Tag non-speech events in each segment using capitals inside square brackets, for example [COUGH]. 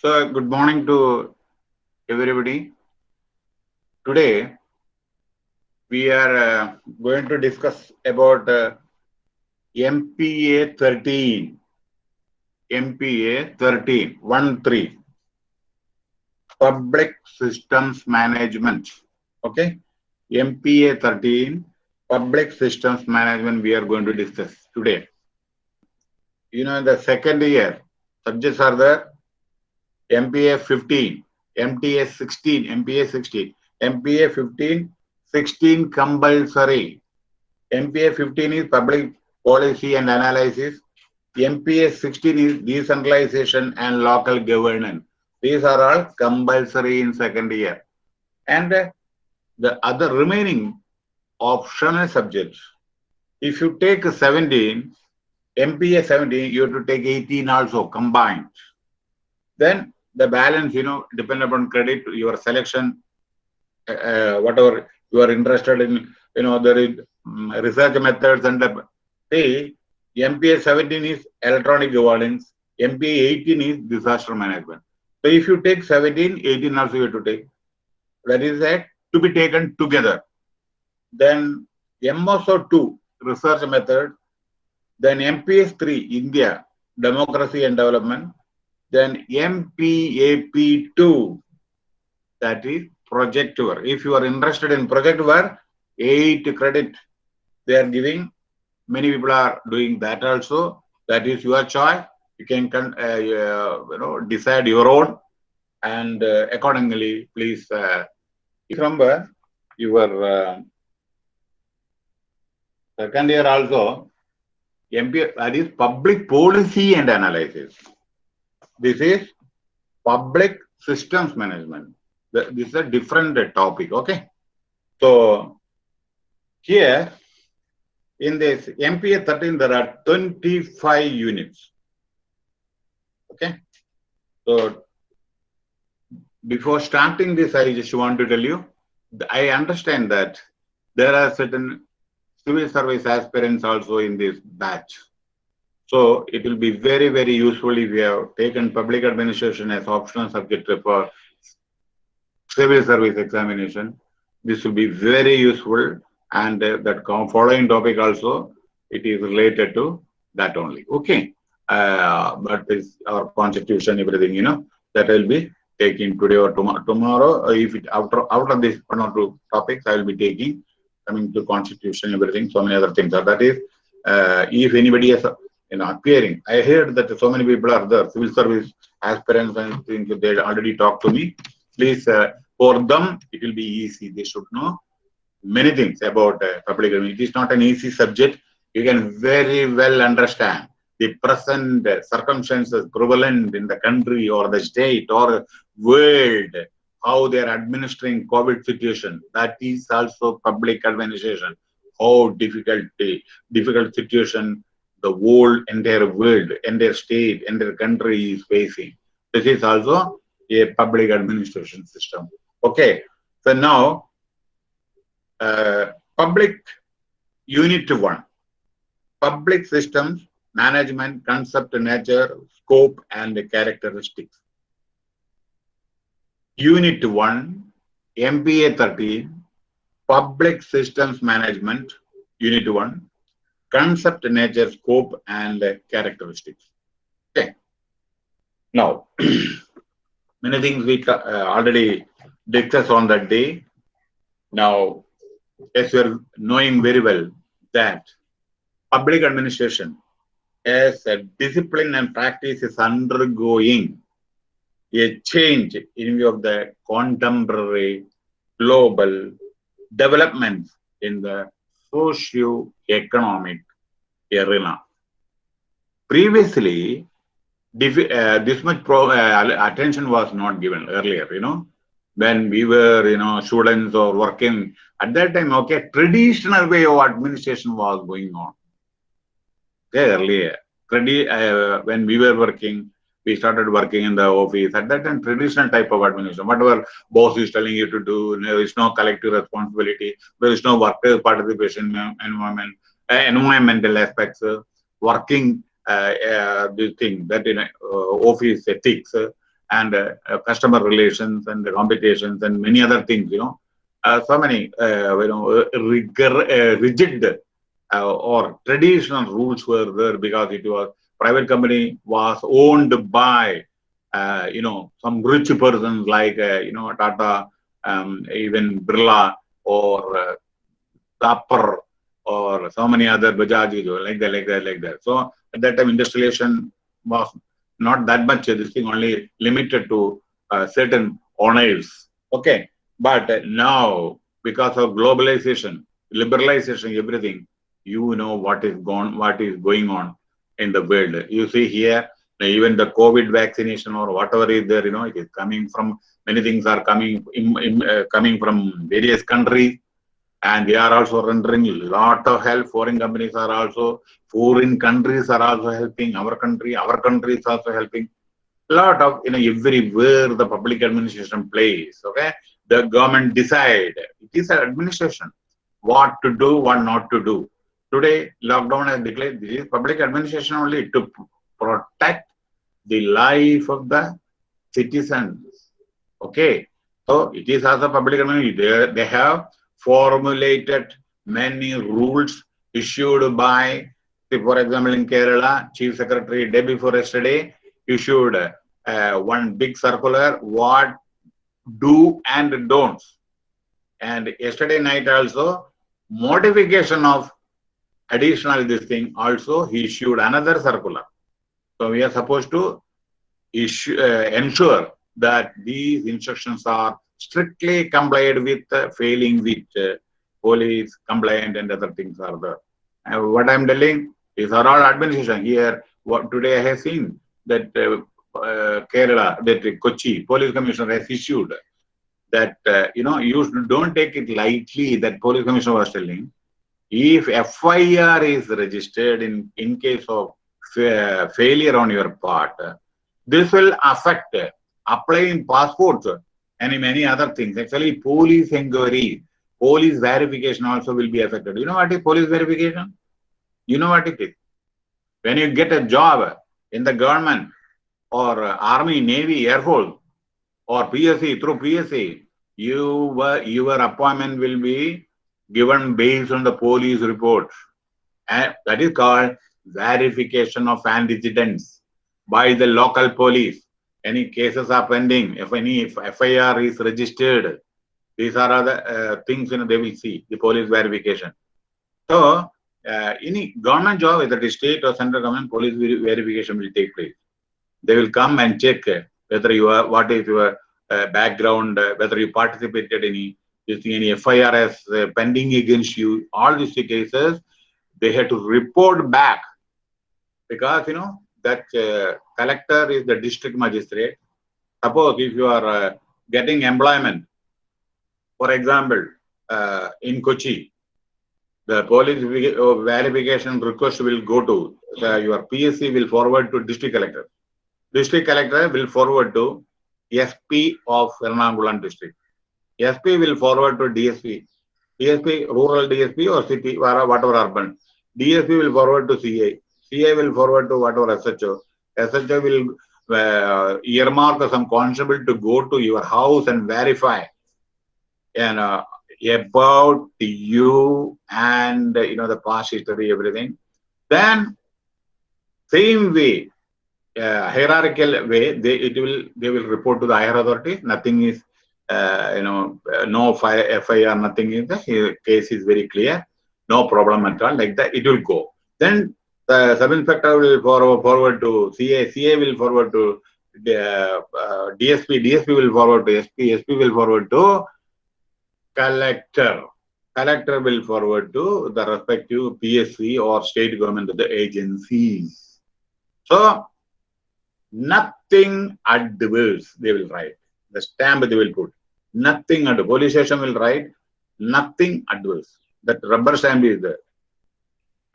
So, good morning to everybody. Today, we are uh, going to discuss about uh, MPA 13. MPA 13, 1 3. Public Systems Management. Okay. MPA 13, Public Systems Management, we are going to discuss today. You know, in the second year, subjects are there MPA 15, MTS 16, MPA 16, MPA 15, 16 compulsory. MPA 15 is public policy and analysis. MPA 16 is decentralization and local governance. These are all compulsory in second year. And uh, the other remaining optional subjects, if you take 17, MPA 17, you have to take 18 also combined. Then the balance, you know, depend upon credit, your selection, uh, whatever you are interested in, you know, there is um, research methods and the, see, MPA 17 is electronic governance, MPA 18 is disaster management. So if you take 17, 18 also you have to take. That is that to be taken together. Then MOSO 2, research method. Then MPS 3, India, democracy and development. Then MPAP2, that is project work. If you are interested in project work, 8 credit they are giving. Many people are doing that also. That is your choice. You can uh, uh, you know decide your own and uh, accordingly please uh, remember your uh, second year also MP that is public policy and analysis. This is public systems management. This is a different topic. Okay. So here in this MPA 13, there are 25 units. Okay. So before starting this, I just want to tell you, I understand that there are certain civil service aspirants also in this batch. So it will be very, very useful if you have taken public administration as optional subject for civil service examination. This will be very useful and uh, that following topic also, it is related to that only. Okay. Uh, but this our constitution, everything, you know, that will be taking today or tomorrow. Tomorrow, if it after out of this one or two topics, I will be taking coming to constitution, everything, so many other things. So that is, uh, if anybody has you know appearing, I heard that so many people are there, civil service aspirants and things. They already talked to me. Please, uh, for them, it will be easy. They should know many things about uh, public It is not an easy subject. You can very well understand the present circumstances prevalent in the country or the state or world, how they are administering COVID situation. That is also public administration. How difficult, difficult situation the whole entire world, entire state, entire country is facing. This is also a public administration system. Okay, so now uh, public unit one, public systems, management, concept, nature, scope, and characteristics. Unit 1, MPA 13, Public Systems Management, Unit 1, Concept, Nature, Scope, and Characteristics. Okay. Now, [CLEARS THROAT] many things we uh, already discussed on that day. Now, as you're knowing very well that public administration as a discipline and practice is undergoing a change in view of the contemporary global developments in the socio-economic arena. Previously, uh, this much uh, attention was not given earlier, you know, when we were, you know, students or working at that time, okay, traditional way of administration was going on. Okay, earlier, uh, when we were working, we started working in the office. At that time, traditional type of administration, whatever boss is telling you to do, there is no collective responsibility, there is no workers' participation environment, environmental aspects, uh, working uh, uh, this thing that in uh, office ethics, and uh, uh, customer relations and the competitions and many other things, you know. Uh, so many, uh, you know, rigor, uh, rigid uh, or traditional rules were there because it was private company was owned by, you know, some rich persons like, you know, Tata, um, even Birla or uh, or so many other Bajaj, like that, like that, like that. So at that time, industrialization was not that much this thing only limited to uh, certain owners okay. But now because of globalization liberalization everything you know what is gone what is going on in the world. You see here even the covid vaccination or whatever is there you know it is coming from many things are coming in, in, uh, coming from various countries and we are also rendering a lot of help. Foreign companies are also, foreign countries are also helping our country, our country is also helping. A lot of, you know, everywhere the public administration plays, okay? The government decide, it is an administration, what to do, what not to do. Today, lockdown has declared this is public administration only to protect the life of the citizens. Okay, so it is as a public administration. They, they have formulated many rules issued by, for example, in Kerala, Chief Secretary day before yesterday issued uh, one big circular, what do and don'ts. And yesterday night also, modification of additional this thing also he issued another circular. So we are supposed to issue, uh, ensure that these instructions are strictly complied with uh, failing with uh, police compliant and other things are there. And what I'm telling is all administration here. What today I have seen that uh, uh, Kerala, that Kochi police commissioner has issued that uh, you know you don't take it lightly. That police commissioner was telling, if FIR is registered in in case of fa failure on your part, this will affect applying passports and many other things. Actually, police inquiry, police verification also will be affected. You know what is police verification? You know what it is? When you get a job in the government or army, navy, air force or PSC, through PSC, you, your appointment will be given based on the police report. And that is called verification of antecedents by the local police any cases are pending, if any FIR is registered, these are other uh, things you know, they will see, the police verification. So, uh, any government job, whether it is state or central government, police verification will take place. They will come and check whether you are, what is your uh, background, uh, whether you participated in any, any FIRs uh, pending against you, all these cases, they have to report back because, you know, that uh, collector is the district magistrate. Suppose if you are uh, getting employment, for example, uh, in Kochi, the police verification request will go to uh, your PSC will forward to district collector. District collector will forward to SP of Ernakulam district. SP will forward to DSP. DSP, rural DSP or city, whatever urban. DSP will forward to CA. CA will forward to whatever SHO. SHO will uh, earmark some constable to go to your house and verify and uh, about you and you know the past history, everything. Then same way, uh, hierarchical way, they it will they will report to the higher authority. Nothing is uh, you know no FIR, nothing is the case is very clear, no problem at all. Like that, it will go. Then the sub inspector will forward, to CA, CA will forward to uh, uh, DSP, DSP will forward to SP, SP will forward to collector. Collector will forward to the respective PSC or state government the agencies. So, nothing at the adverse they will write. The stamp they will put. Nothing adverse. Police station will write nothing at adverse. That rubber stamp is there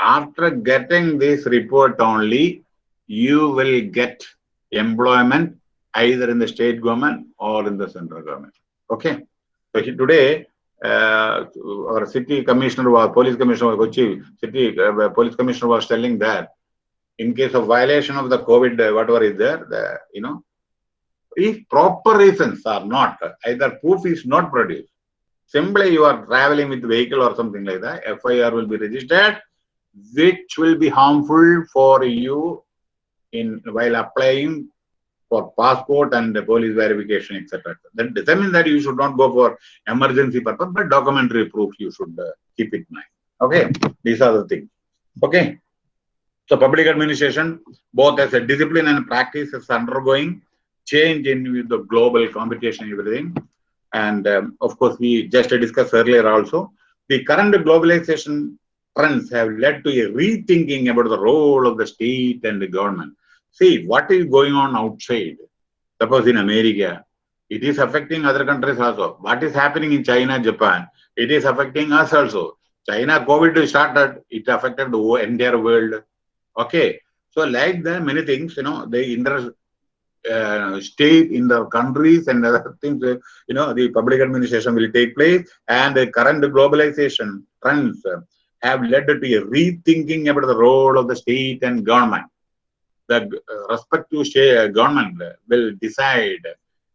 after getting this report only, you will get employment either in the state government or in the central government. Okay. So today, uh, our city commissioner was, police commissioner was city uh, police commissioner was telling that in case of violation of the COVID, uh, whatever is there, the, you know, if proper reasons are not, either proof is not produced, simply you are traveling with vehicle or something like that, FIR will be registered, which will be harmful for you in while applying for passport and the police verification, etc. That doesn't mean that you should not go for emergency purpose, but documentary proof you should uh, keep in mind. Okay, these are the things. Okay. So public administration, both as a discipline and practice, is undergoing change in the global competition, everything. And um, of course, we just discussed earlier also, the current globalization trends have led to a rethinking about the role of the state and the government. See, what is going on outside? Suppose in America, it is affecting other countries also. What is happening in China, Japan, it is affecting us also. China COVID started, it affected the entire world. Okay. So like that, many things, you know, the inter uh, state in the countries and other things, you know, the public administration will take place and the current globalization trends uh, have led to a rethinking about the role of the state and government. The uh, respective state, government will decide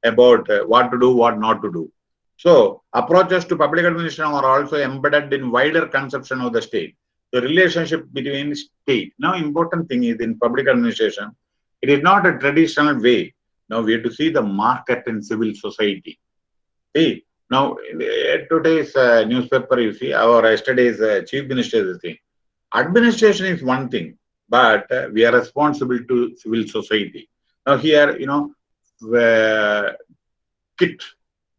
about uh, what to do, what not to do. So approaches to public administration are also embedded in wider conception of the state. The relationship between state. Now important thing is in public administration, it is not a traditional way. Now we have to see the market in civil society. See, now today's uh, newspaper, you see, our yesterday's uh, chief minister is saying, administration is one thing, but uh, we are responsible to civil society. Now here, you know, the kit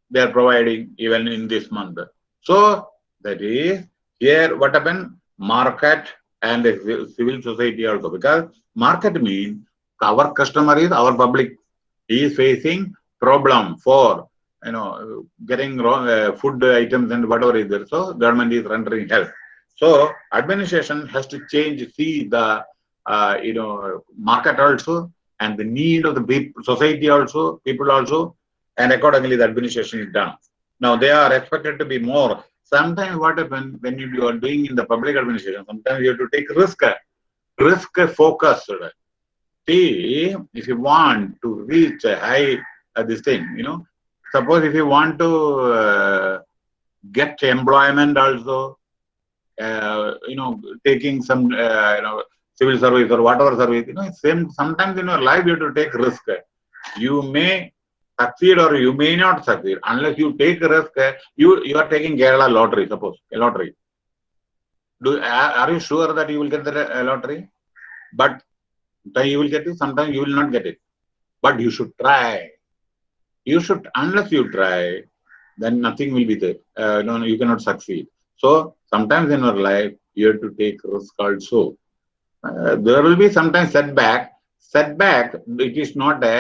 they are providing even in this month. So that is here what happened? Market and civil society also because market means our customer is our public. He is facing problem for you know getting wrong uh, food items and whatever is there. So government is rendering help. So administration has to change, see the uh, you know market also and the need of the society also, people also, and accordingly the administration is done. Now they are expected to be more. Sometimes what happens when you are doing in the public administration, sometimes you have to take risk, risk focused. See, if you want to reach a high uh, this thing, you know, suppose if you want to uh, get employment also, uh, you know, taking some, uh, you know, civil service or whatever service, you know, same, sometimes in your life you have to take risk. You may succeed or you may not succeed unless you take risk. You you are taking Kerala lottery, suppose a lottery. Do are you sure that you will get the lottery? But you will get it. Sometimes you will not get it. But you should try. You should unless you try, then nothing will be there. Uh, no, you cannot succeed. So sometimes in your life you have to take risk also. Uh, there will be sometimes setback. Setback. It is not a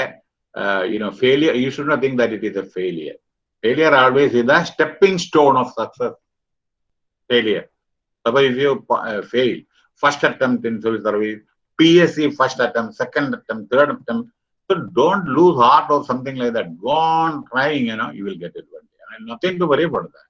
uh, you know, failure, you should not think that it is a failure. Failure always is a stepping stone of success. Failure. Suppose if you uh, fail, first attempt in civil service, PSC first attempt, second attempt, third attempt, don't lose heart or something like that. Go on trying, you know, you will get it one day. And nothing to worry about that.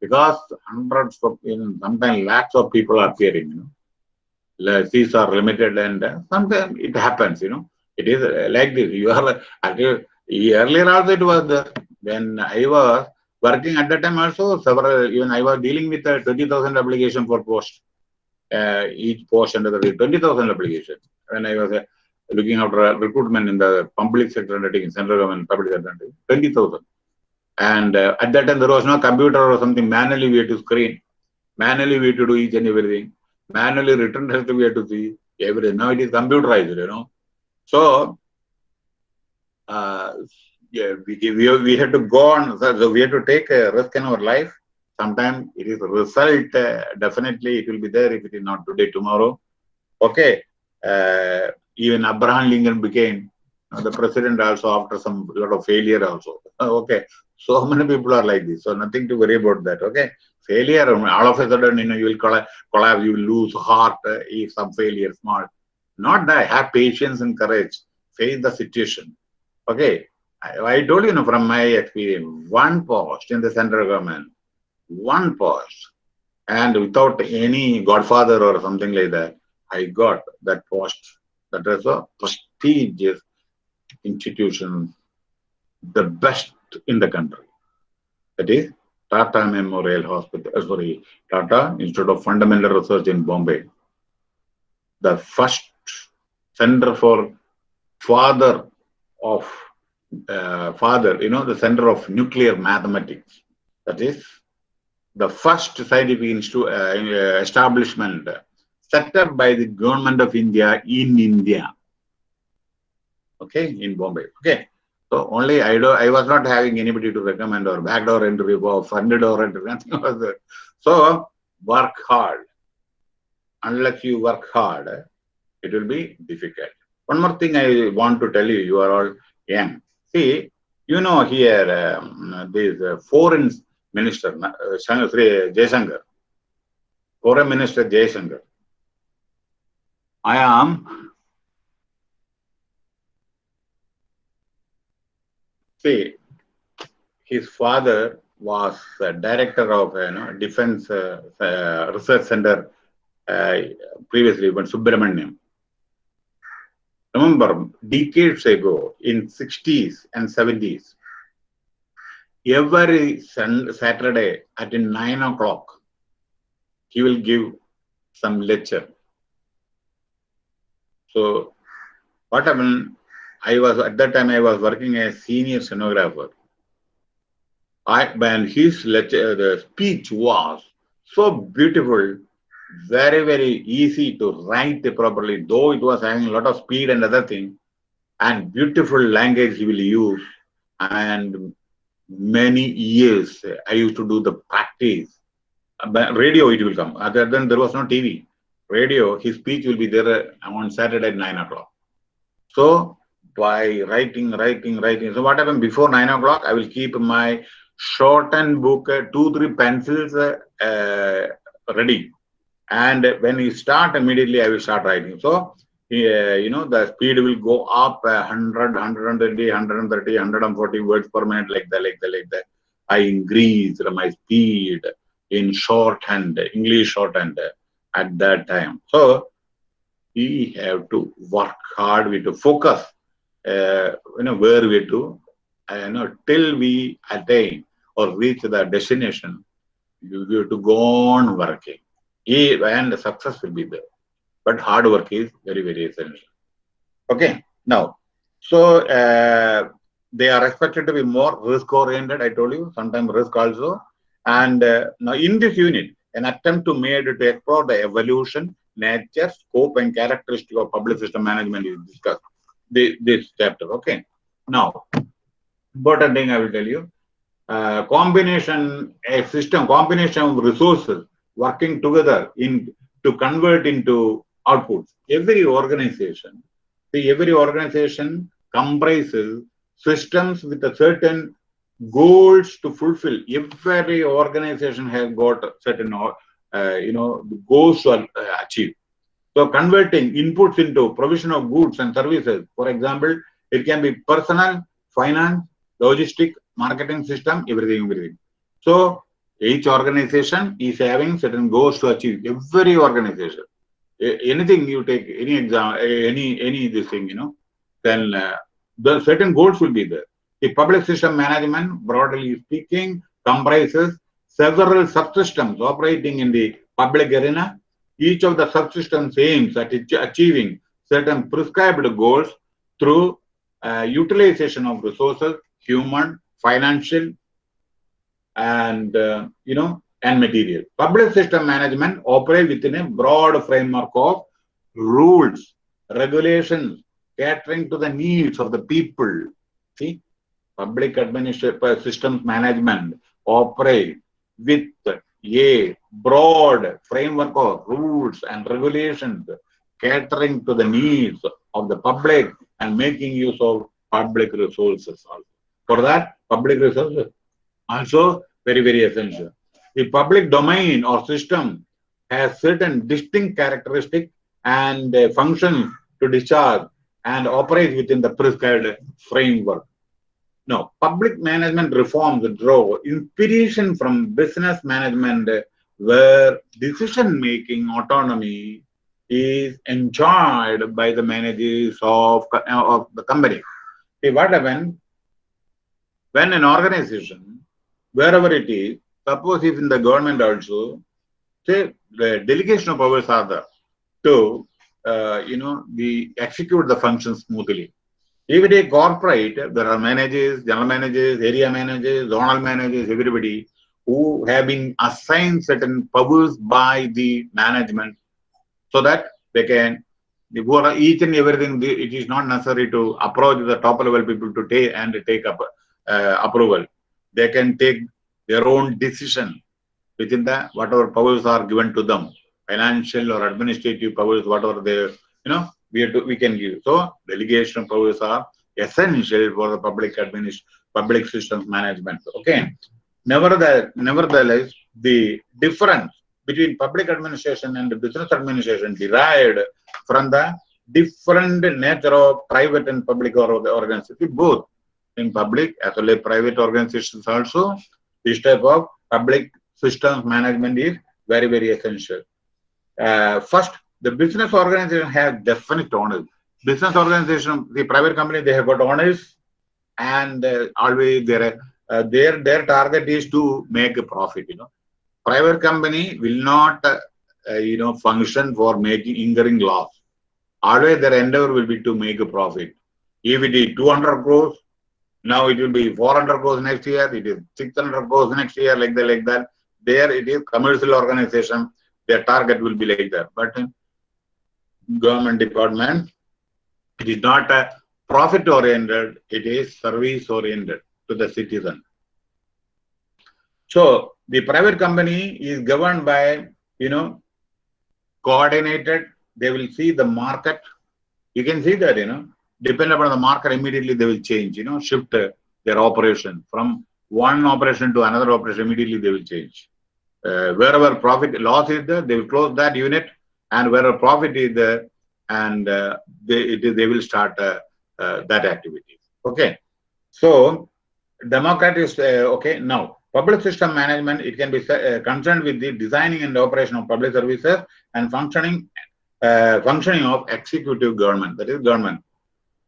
Because hundreds of, you know, sometimes lakhs of people are appearing, you know. Seats are limited and uh, sometimes it happens, you know. It is uh, like this. You are earlier also it was there. When I was working at that time also several even I was dealing with a 20,000 application for post. Uh, each post under the 20,000 application. When I was uh, looking after recruitment in the public sector undertaking, central government public sector undertaking, 20,000. And uh, at that time there was no computer or something. Manually we had to screen. Manually we had to do each and everything. Manually written test we had to see everything. Now it is computerized, you know. So, uh, yeah, we, we, we had to go on, so we had to take a risk in our life. Sometimes it is result, uh, definitely it will be there if it is not today, tomorrow. Okay. Uh, even Abraham Lincoln became the president also after some lot of failure also. [LAUGHS] okay. So many people are like this. So nothing to worry about that. Okay. Failure, all of a sudden, you know, you will collapse, you will lose heart uh, if some failure, small. Not that have patience and courage, face the situation. Okay, I, I told you, you know, from my experience, one post in the central government, one post, and without any godfather or something like that, I got that post. That is a prestigious institution the best in the country. That is Tata Memorial Hospital, uh, sorry, Tata Institute of Fundamental Research in Bombay. The first center for father of uh, father, you know, the center of nuclear mathematics. That is the first scientific institute, uh, establishment set up by the government of India in India. Okay, in Bombay. Okay. So only I do I was not having anybody to recommend or backdoor interview or funded or [LAUGHS] entry, nothing was there. So work hard. Unless you work hard, it will be difficult. One more thing I want to tell you, you are all young. See, you know here, um, this uh, foreign minister, uh, Sri foreign minister Jaishankar. I am. See his father was director of you know defense uh, uh, research center uh, previously when Subramaniam remember decades ago in 60s and 70s every saturday at 9 o'clock he will give some lecture so what happened i was at that time i was working as senior stenographer i when his lecture uh, the speech was so beautiful very, very easy to write properly, though it was having a lot of speed and other thing, and beautiful language he will use. And many years I used to do the practice. Radio it will come. Other than there was no TV. Radio, his speech will be there on Saturday at 9 o'clock. So by writing, writing, writing. So what happened before 9 o'clock, I will keep my shortened book, uh, two, three pencils uh, uh, ready and when you start immediately i will start writing so uh, you know the speed will go up uh, 100 120 130 140 words per minute like that like that like that i increased my speed in shorthand english shorthand at that time so we have to work hard we have to focus uh, you know where we to uh, you know till we attain or reach the destination you have to go on working and success will be there. But hard work is very, very essential. Okay, now, so uh, they are expected to be more risk oriented, I told you, sometimes risk also. And uh, now in this unit, an attempt to made to explore the evolution, nature, scope, and characteristic of public system management is discussed. This, this chapter, okay. Now, important thing I will tell you, uh, combination, a system, combination of resources working together in to convert into outputs. Every organization, see, every organization comprises systems with a certain goals to fulfill. Every organization has got certain, uh, you know, goals to achieve. So converting inputs into provision of goods and services, for example, it can be personal, finance, logistic, marketing system, everything, everything. So each organization is having certain goals to achieve. Every organization, anything you take, any exam, any any this thing, you know, then uh, the certain goals will be there. The public system management, broadly speaking, comprises several subsystems operating in the public arena. Each of the subsystems aims at achieving certain prescribed goals through uh, utilization of resources, human, financial, and uh, you know and material. Public system management operates within a broad framework of rules, regulations, catering to the needs of the people. See, public administrative systems management operate with a broad framework of rules and regulations catering to the needs of the public and making use of public resources. For that, public resources also very, very essential. The public domain or system has certain distinct characteristics and functions to discharge and operate within the prescribed framework. Now, public management reforms draw inspiration from business management where decision-making autonomy is enjoyed by the managers of, of the company. See, what happened? when an organization, wherever it is, suppose if in the government also, say the delegation of powers are there to, uh, you know, the execute the function smoothly. It is corporate, there are managers, general managers, area managers, zonal managers, everybody who have been assigned certain powers by the management so that they can for each and everything it is not necessary to approach the top level people to take and take up uh, approval. They can take their own decision within the whatever powers are given to them financial or administrative powers whatever they you know we to, we can give so delegation powers are essential for the public administration public systems management okay nevertheless nevertheless the difference between public administration and business administration derived from the different nature of private and public organizations, both in public as well as private organizations also, this type of public systems management is very, very essential. Uh, first, the business organization has definite owners. Business organization, the private company, they have got owners and uh, always their, uh, their, their target is to make a profit, you know private company will not, uh, uh, you know, function for making incurring loss. Always their endeavor will be to make a profit. If it is 200 crores, now it will be 400 crores next year, it is 600 crores next year, like that, like that. There it is commercial organization, their target will be like that. But government department, it is not a profit oriented, it is service oriented to the citizen. So the private company is governed by, you know, coordinated. They will see the market. You can see that, you know, depend upon the market, immediately they will change, you know, shift their operation from one operation to another operation, immediately they will change. Uh, wherever profit loss is there, they will close that unit, and where a profit is there, and uh, they, they will start uh, uh, that activity. Okay. So, Democrat is, uh, okay, now, Public system management, it can be uh, concerned with the designing and operation of public services and functioning uh, functioning of executive government, that is government.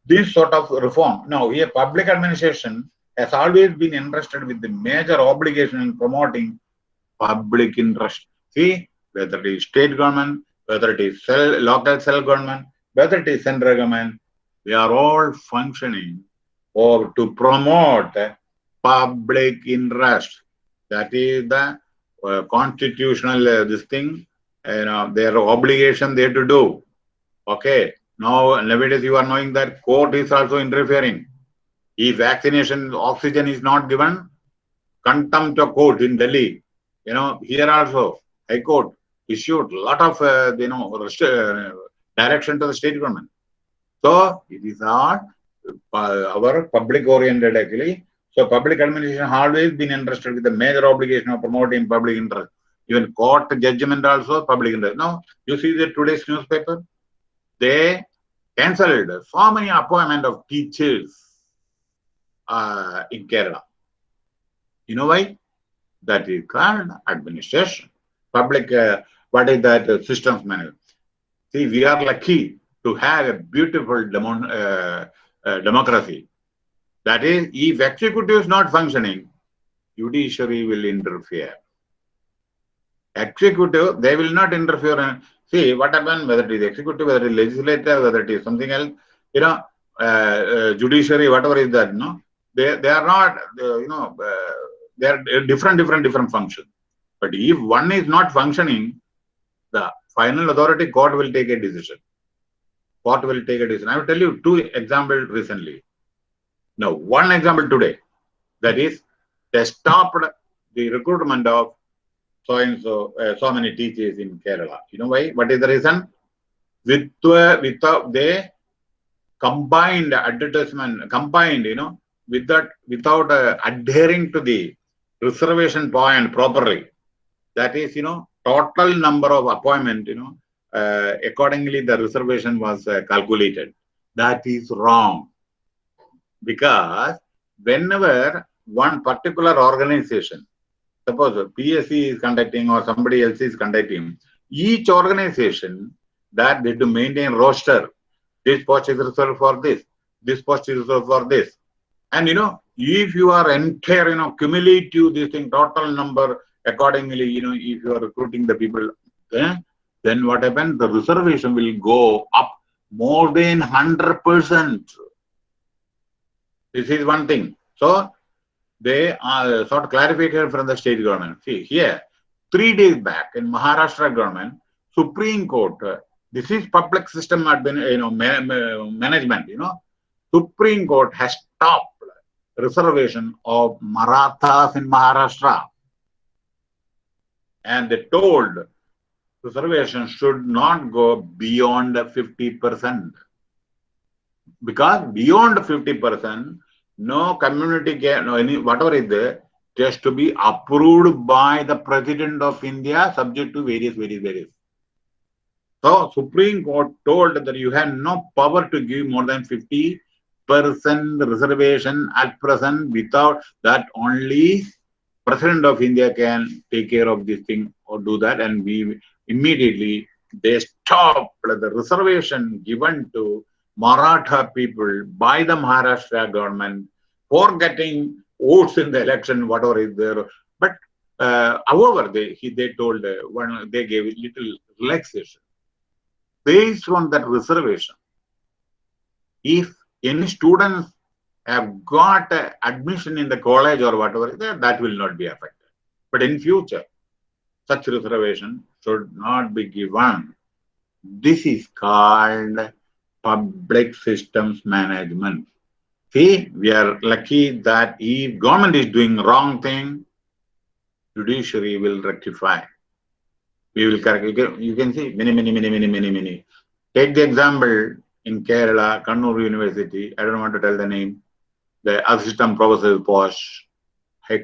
This sort of reform. Now, here public administration has always been interested with the major obligation in promoting public interest. See, whether it is state government, whether it is local self-government, whether it is central government, they are all functioning or to promote public interest. That is the uh, constitutional uh, this thing, you know, their obligation they to do. Okay. Now, nowadays you are knowing that court is also interfering. If vaccination oxygen is not given, contempt of court in Delhi. You know, here also, High Court issued a lot of, uh, you know, uh, direction to the state government. So, it is not uh, our public oriented actually so public administration always been interested with the major obligation of promoting public interest. Even court judgment also public interest. Now, you see the today's newspaper, they cancelled so many appointment of teachers uh, in Kerala. You know why? That is called administration. Public, uh, what is that uh, systems management? See, we are lucky to have a beautiful demo, uh, uh, democracy that is, if executive is not functioning, judiciary will interfere. Executive, they will not interfere. See what happened, whether it is executive, whether it is legislative, whether it is something else, you know, uh, uh, judiciary, whatever is that, no, they, they are not, uh, you know, they are different, different, different functions. But if one is not functioning, the final authority court will take a decision. Court will take a decision. I will tell you two examples recently. Now, one example today, that is, they stopped the recruitment of so and so, uh, so many teachers in Kerala. You know why? What is the reason? With, uh, without they combined advertisement, combined, you know, with that, without uh, adhering to the reservation point properly. That is, you know, total number of appointment, you know, uh, accordingly the reservation was uh, calculated. That is wrong because whenever one particular organization, suppose PSC is conducting or somebody else is conducting, each organization that they to maintain roster, this post is reserved for this, this post is reserved for this. And you know, if you are entire, you know, cumulative this thing, total number accordingly, you know, if you are recruiting the people, eh, then what happens? The reservation will go up more than 100%. This is one thing. So, they are sort of clarified from the state government. See, here, three days back in Maharashtra government, Supreme Court, uh, this is public system admin, you know, ma ma management, you know. Supreme Court has stopped reservation of Marathas in Maharashtra. And they told reservation should not go beyond 50%. Because beyond 50%, no community can, no any, whatever is there, just to be approved by the President of India, subject to various, various, various. So Supreme Court told that you have no power to give more than 50 percent reservation at present without that only President of India can take care of this thing or do that and we immediately they stopped the reservation given to Maratha people by the Maharashtra government for getting votes in the election, whatever is there. But uh, however, they he, they told uh, one they gave little relaxation based on that reservation. If any students have got admission in the college or whatever, that will not be affected. But in future, such reservation should not be given. This is called public systems management. See, we are lucky that if government is doing wrong thing, judiciary will rectify. We will correct. You can, you can see many, many, many, many, many, many. Take the example in Kerala, Kannur University. I don't want to tell the name. The assistant professor post, uh,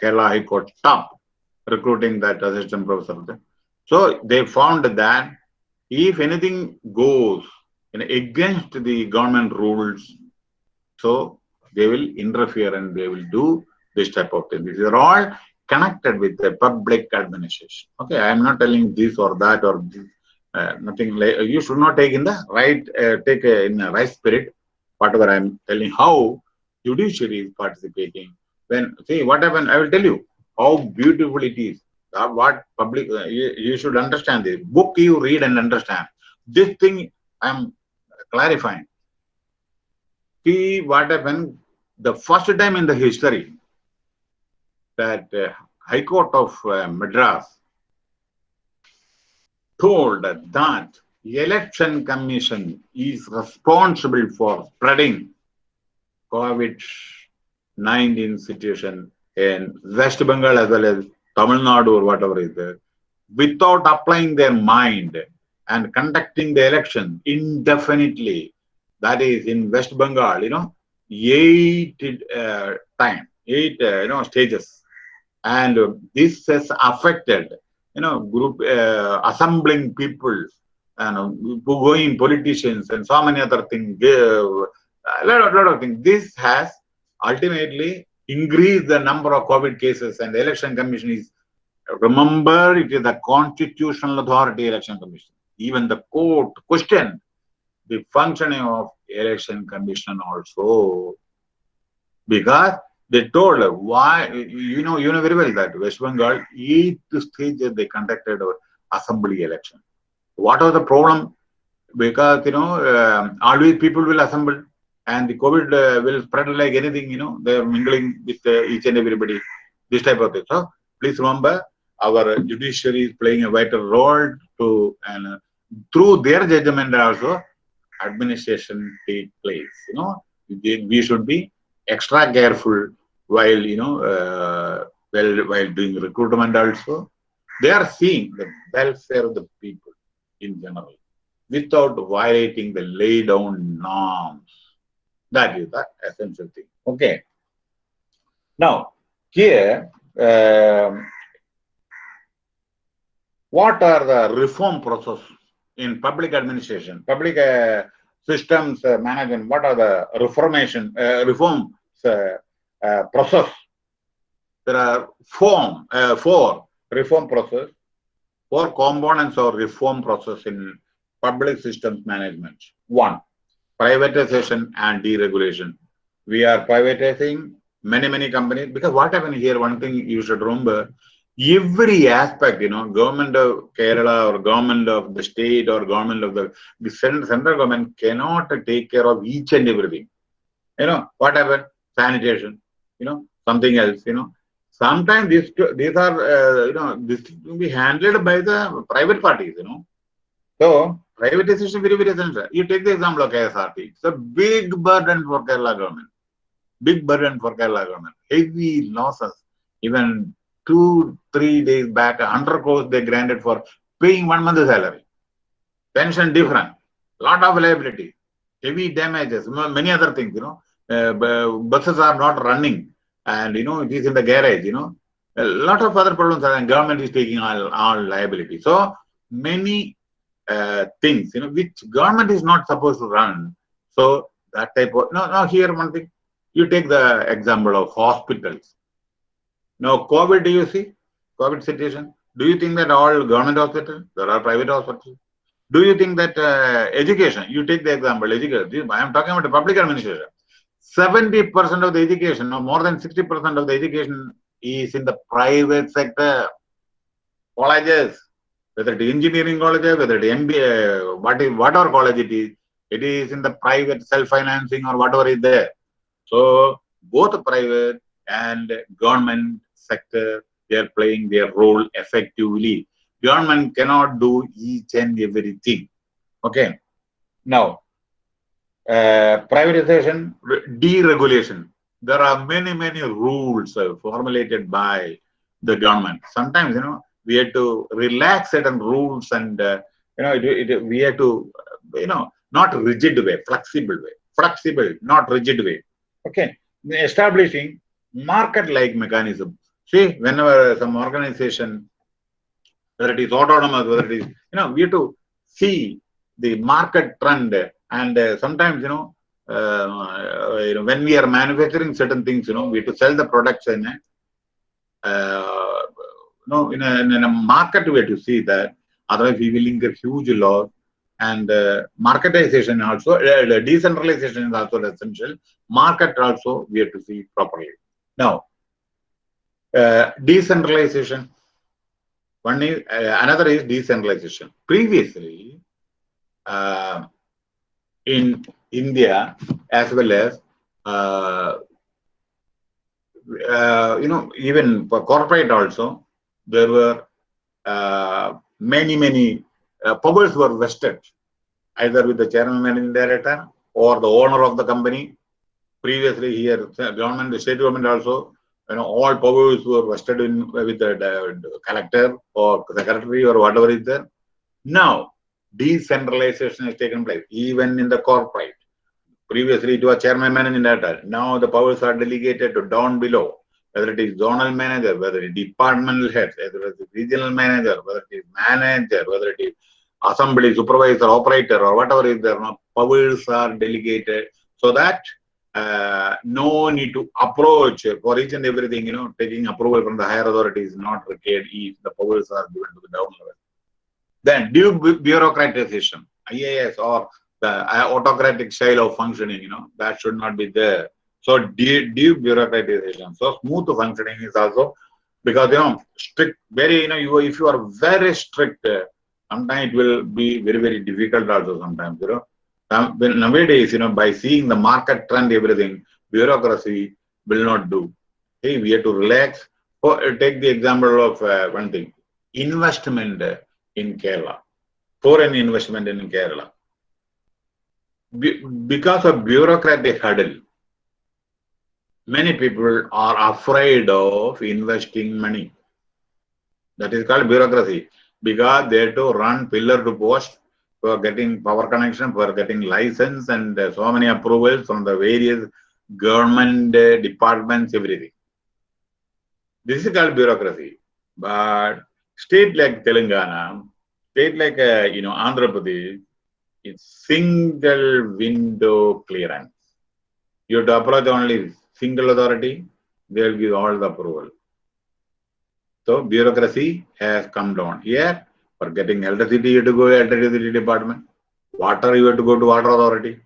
Kerala High Court stopped recruiting that assistant professor. So they found that if anything goes against the government rules, so they will interfere and they will do this type of thing. These are all connected with the public administration. Okay, I am not telling this or that or this, uh, nothing like you should not take in the right uh, take in the right spirit whatever I am telling how judiciary is participating. When see what happened, I will tell you how beautiful it is. Uh, what public uh, you, you should understand this book you read and understand. This thing I am clarifying. See what happened the first time in the history that uh, High Court of uh, Madras told that the election commission is responsible for spreading COVID-19 situation in West Bengal as well as Tamil Nadu or whatever is there, without applying their mind and conducting the election indefinitely. That is in West Bengal, you know, eight uh, time, eight uh, you know stages, and this has affected you know group uh, assembling people and going politicians and so many other things. A lot of, lot of things. This has ultimately increased the number of COVID cases, and the election commission is remember it is the constitutional authority election commission. Even the court questioned the functioning of election commission also because they told why you know you know very well that West Bengal eighth stage they conducted our assembly election. What was the problem? Because you know uh, always people will assemble and the COVID uh, will spread like anything. You know they are mingling with uh, each and everybody. This type of thing. So please remember our judiciary is playing a vital role to and through their judgment also administration take place. You know we should be extra careful while you know uh, while while doing recruitment also they are seeing the welfare of the people in general without violating the laid down norms that is the essential thing okay now here um, what are the reform process in public administration public uh, systems uh, management what are the reformation uh, reforms uh, uh, process. There are form, uh, four reform process, four components of reform process in public systems management. One, privatization and deregulation. We are privatizing many, many companies. Because what happened here, one thing you should remember, every aspect, you know, government of Kerala or government of the state or government of the, the central government cannot take care of each and everything. You know, what happened? Sanitation, you know, something else, you know. Sometimes these, these are, uh, you know, this will be handled by the private parties, you know. So, privatization very, very essential. You take the example of KSRT. It's a big burden for Kerala government. Big burden for Kerala government. Heavy losses. Even two, three days back, 100 crores they granted for paying one month's salary. Pension different. Lot of liability. Heavy damages. Many other things, you know. Uh, buses are not running. And, you know, it is in the garage, you know. A lot of other problems and government is taking all, all liability. So, many uh, things, you know, which government is not supposed to run. So, that type of, no, no, here one thing. You take the example of hospitals now, COVID, do you see? COVID situation. Do you think that all government hospitals, there are private hospitals? Do you think that uh, education, you take the example, education, I am talking about the public administration. 70% of the education, or more than 60% of the education is in the private sector. Colleges, whether it is engineering colleges, whether it is MBA, what is, whatever college it is, it is in the private self-financing or whatever is there. So, both private and government sector, they are playing their role effectively. Government cannot do each and everything. Okay. Now, uh, privatization, deregulation. There are many, many rules uh, formulated by the government. Sometimes, you know, we have to relax certain rules and, uh, you know, it, it, we have to, you know, not rigid way, flexible way, flexible, not rigid way. Okay. Establishing market-like mechanism See, whenever some organization, whether it is autonomous, whether it is, you know, we have to see the market trend and uh, sometimes, you know, uh, you know, when we are manufacturing certain things, you know, we have to sell the products in a, uh, no, in a, in a market way to see that. Otherwise, we will incur huge loss. And uh, marketization also, uh, decentralization is also essential. Market also we have to see properly. Now, uh, decentralization. One is uh, another is decentralization. Previously, uh, in India as well as uh, uh, you know even corporate also there were uh, many many uh, powers were vested either with the chairman managing director or the owner of the company. Previously here, government, the state government also you know, all powers were vested in with the, the collector or secretary or whatever is there. Now, decentralization has taken place, even in the corporate. Previously, it was chairman managing director. Now, the powers are delegated to down below, whether it is zonal manager, whether it is departmental head, whether it is regional manager, whether it is manager, whether it is assembly, supervisor, operator, or whatever is there. Powers are delegated so that uh, no need to approach for each and everything, you know, taking approval from the higher authorities not required if the powers are given to the down level. Then debureaucratization, IAS or the uh, autocratic style of functioning, you know, that should not be there. So debureaucratization. So smooth functioning is also because you know strict, very you know you if you are very strict, sometimes it will be very very difficult also sometimes you know nowadays, you know, by seeing the market trend, everything, bureaucracy will not do. Hey, we have to relax. Oh, take the example of uh, one thing, investment in Kerala, foreign investment in Kerala. Be because of bureaucratic hurdle, many people are afraid of investing money. That is called bureaucracy because they have to run pillar to post for getting power connection, for getting license and uh, so many approvals from the various government uh, departments, everything. This is called bureaucracy. But state like Telangana, state like, uh, you know, Andhra Pradesh, it's single window clearance. You have to approach only single authority, they will give all the approval. So bureaucracy has come down. Here, for getting electricity, you have to go to electricity department. Water, you have to go to water authority.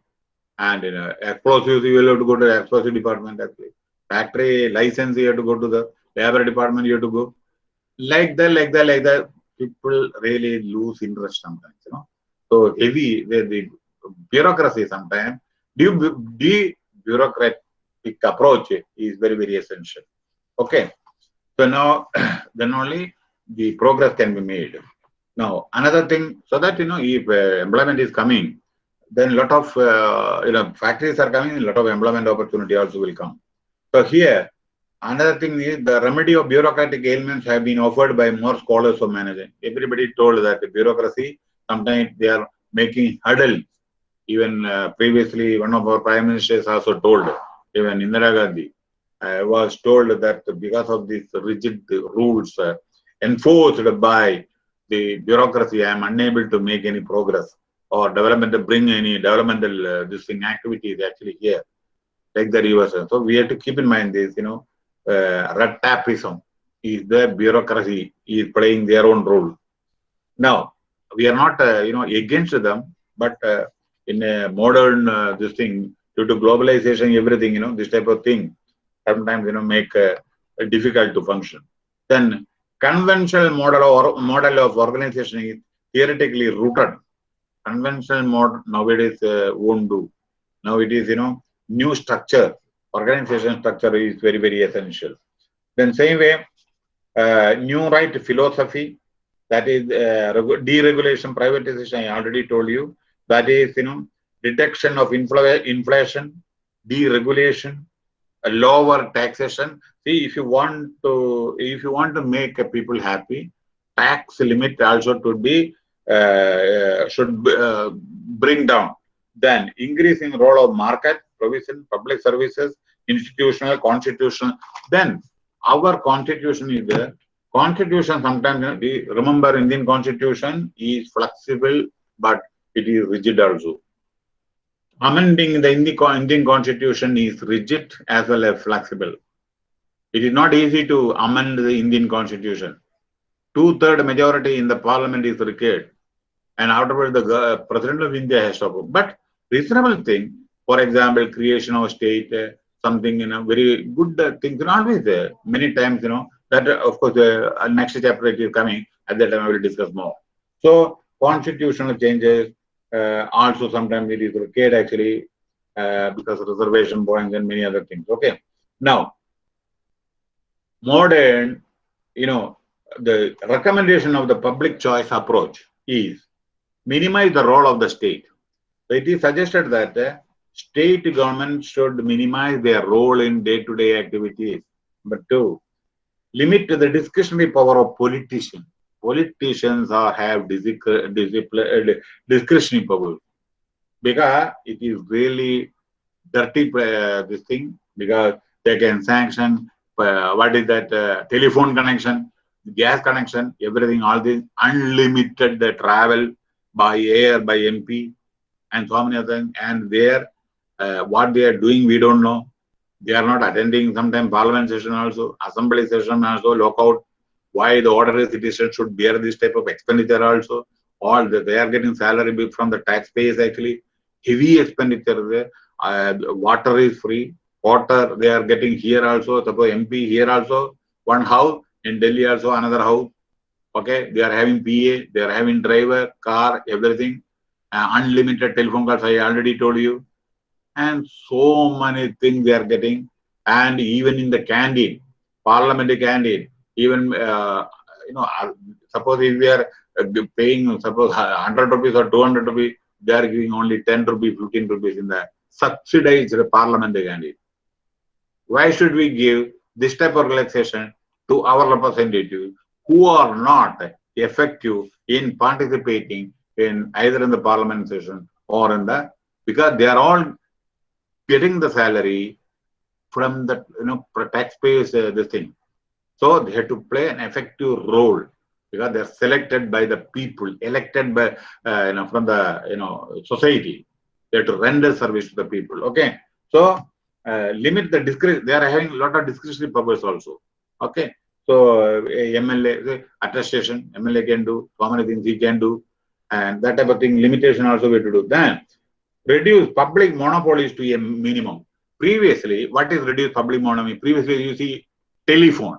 And you know, explosives, you will have to go to explosive department actually. Factory license, you have to go to the labor department, you have to go. Like that, like that, like that, people really lose interest sometimes, you know. So heavy, the, the bureaucracy sometimes, the approach is very, very essential. Okay. So now, [CLEARS THROAT] then only the progress can be made. Now, another thing, so that, you know, if uh, employment is coming, then a lot of, uh, you know, factories are coming, a lot of employment opportunity also will come. So here, another thing is the remedy of bureaucratic ailments have been offered by more scholars of management. Everybody told that the bureaucracy, sometimes they are making hurdles. Even uh, previously, one of our prime ministers also told, even Indira Gandhi, I was told that because of these rigid rules uh, enforced by the bureaucracy, I am unable to make any progress or development bring any developmental uh, this thing activities actually here, like the rivers. So we have to keep in mind this, you know, uh, red tapism is the bureaucracy is playing their own role. Now we are not, uh, you know, against them, but uh, in a modern uh, this thing due to globalization, everything, you know, this type of thing sometimes you know make uh, difficult to function. Then conventional model or model of organization is theoretically rooted conventional model nowadays uh, won't do. Now it is, you know, new structure, organization structure is very, very essential. Then same way, uh, new right philosophy, that is uh, deregulation, privatization, I already told you. That is, you know, reduction of infl inflation, deregulation, lower taxation. See, if you want to, if you want to make people happy, tax limit also to be uh, should uh, bring down. Then increasing role of market, provision, public services, institutional, constitutional. Then our constitution is there. Constitution sometimes, remember Indian constitution is flexible, but it is rigid also. Amending the Indian constitution is rigid as well as flexible. It is not easy to amend the Indian constitution. Two-third majority in the parliament is required and afterwards the president of India has to approve. But reasonable thing, for example, creation of state, uh, something, you know, very good uh, things, are always there. Many times, you know, that uh, of course, uh, next chapter is coming, at that time I will discuss more. So, constitutional changes, also sometimes it is required actually, uh, because reservation points and many other things. Okay. Now, modern, you know, the recommendation of the public choice approach is minimize the role of the state. So it is suggested that uh, state government should minimize their role in day-to-day -day activities. But two, limit the discretionary power of politicians. Politicians are have uh, discretionary power because it is really dirty uh, this thing because they can sanction uh, what is that uh, telephone connection, gas connection, everything, all this unlimited the travel by air, by MP, and so many other things. And there, uh, what they are doing, we don't know. They are not attending sometimes parliament session also, assembly session also, lockout. Why the ordinary citizen should bear this type of expenditure also? All the, they are getting salary from the taxpayers actually. Heavy expenditure there. Uh, water is free. Water they are getting here also. Suppose MP here also. One house in Delhi also another house okay they are having pa they are having driver car everything uh, unlimited telephone calls i already told you and so many things they are getting and even in the canteen parliamentary canteen even uh, you know uh, suppose if we are uh, paying suppose 100 rupees or 200 rupees they are giving only 10 rupees 15 rupees in the subsidized parliamentary canteen why should we give this type of relaxation to our representatives who are not effective in participating in either in the parliament session or in the because they are all getting the salary from the you know taxpayers uh, this thing so they have to play an effective role because they are selected by the people elected by uh, you know from the you know society they have to render service to the people okay so uh, limit the discretion they are having a lot of discretionary powers also okay so MLA attestation, MLA can do, so many things he can do, and that type of thing, limitation also we have to do. Then reduce public monopolies to a minimum. previously, what is reduced public monopoly? Previously, you see telephone.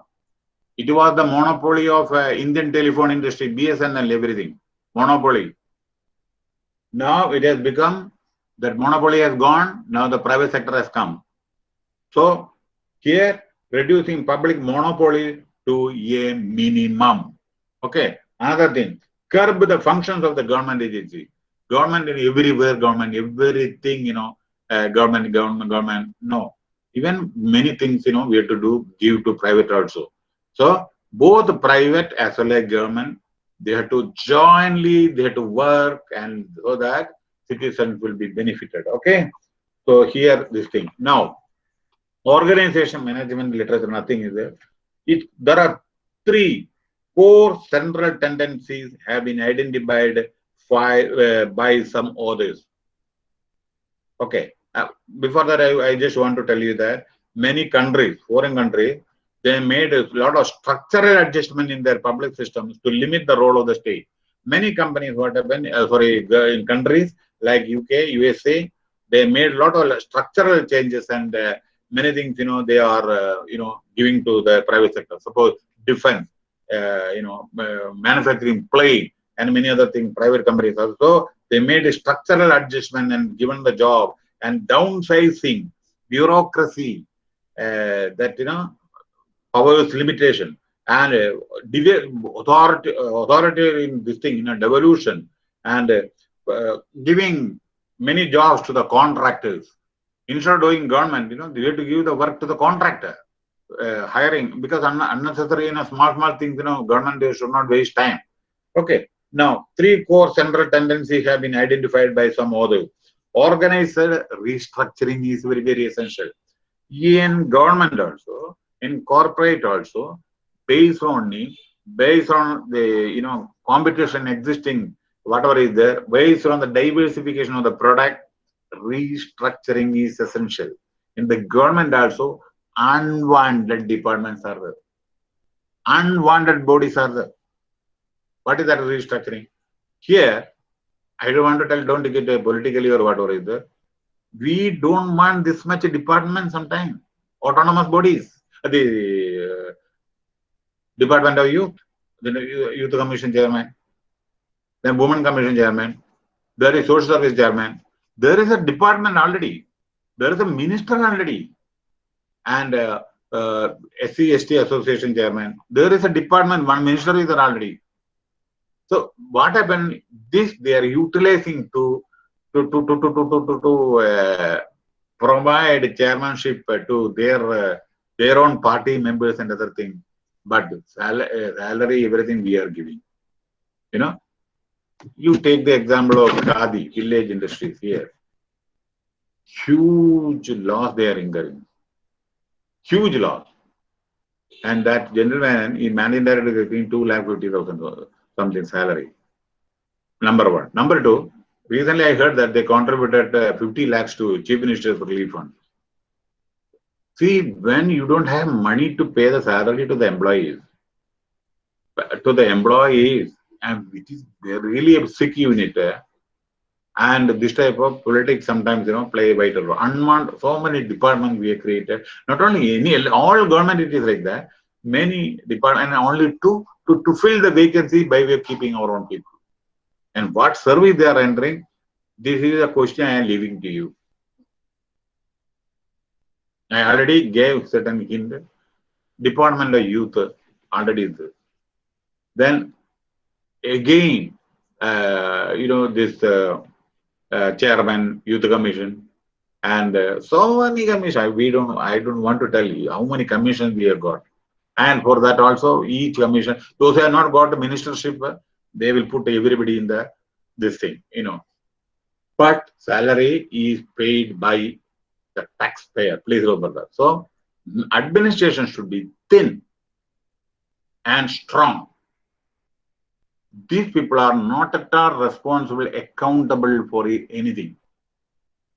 It was the monopoly of uh, Indian telephone industry, BSNL, everything. Monopoly. Now it has become that monopoly has gone. Now the private sector has come. So here, reducing public monopoly to a minimum. Okay. Another thing, curb the functions of the government agency. Government in everywhere, government, everything, you know, uh, government, government, government. No. Even many things, you know, we have to do, give to private also. So both private as well as government, they have to jointly, they have to work and so that citizens will be benefited. Okay. So here this thing. Now, organization management literature, nothing is there. It, there are three core central tendencies have been identified by, uh, by some authors. Okay. Uh, before that, I, I just want to tell you that many countries, foreign countries, they made a lot of structural adjustment in their public systems to limit the role of the state. Many companies, what happened, uh, sorry, in countries like UK, USA, they made a lot of structural changes and uh, many things, you know, they are, uh, you know, giving to the private sector. Suppose defense, uh, you know, uh, manufacturing, play, and many other things, private companies also, they made a structural adjustment and given the job and downsizing, bureaucracy, uh, that, you know, powers limitation and uh, authority, authority in this thing, you know, devolution and uh, giving many jobs to the contractors. Instead of doing government, you know, they have to give the work to the contractor. Uh, hiring because un unnecessary you know small small things you know government should not waste time okay now three core central tendencies have been identified by some authors organized restructuring is very very essential in government also in corporate also based on based on the you know competition existing whatever is there based on the diversification of the product restructuring is essential. In the government also unwanted departments are there. Unwanted bodies are there. What is that restructuring? Here i don't want to tell don't get it politically or whatever is there. We don't want this much department sometimes. Autonomous bodies the uh, Department of Youth, the Youth Commission Chairman, then Women Commission Chairman, there is Social Service Chairman, there is a department already, there is a minister already, and uh, uh, Association Chairman, there is a department, one minister is there already. So what happened? This they are utilizing to to to to to to to, to uh, provide chairmanship to their uh, their own party members and other things. But salary, everything we are giving. You know, you take the example of Khadi, village industries here. Huge loss they are incurring. Huge loss. And that gentleman, in managing director is getting 2 lakh 50,000 something salary. Number one. Number two, recently I heard that they contributed uh, 50 lakhs to Chief Minister's Relief Fund. See, when you don't have money to pay the salary to the employees, to the employees, and it is really a sick unit, eh? and this type of politics sometimes you know play a vital role. Unwanted, so many departments we have created. Not only any, all government it is like that. Many departments, and only to to to fill the vacancy by way of keeping our own people. And what service they are entering, this is a question I am leaving to you. I already gave certain hint. Department of Youth already there. Then again, uh, you know, this uh, uh, chairman, youth commission, and uh, so many commissions. We don't, I don't want to tell you how many commissions we have got. And for that also, each commission, those who have not got the ministership, they will put everybody in the this thing, you know. But salary is paid by the taxpayer. Please remember that. So administration should be thin and strong. These people are not at all responsible, accountable for anything.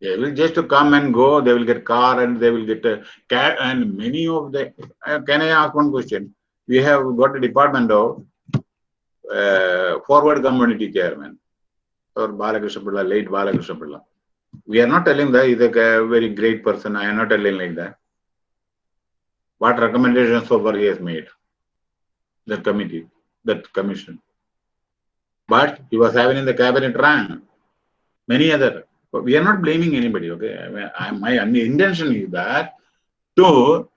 They will just come and go. They will get car and they will get a cat. And many of the. Uh, can I ask one question? We have got a department of uh, forward community chairman or Balakrishna Pillai, late Balakrishna Pillai We are not telling that he's a very great person. I am not telling like that. What recommendations so far he has made? The committee, that commission. But he was having in the cabinet rank many other. But we are not blaming anybody. Okay, I mean, I, my intention is that to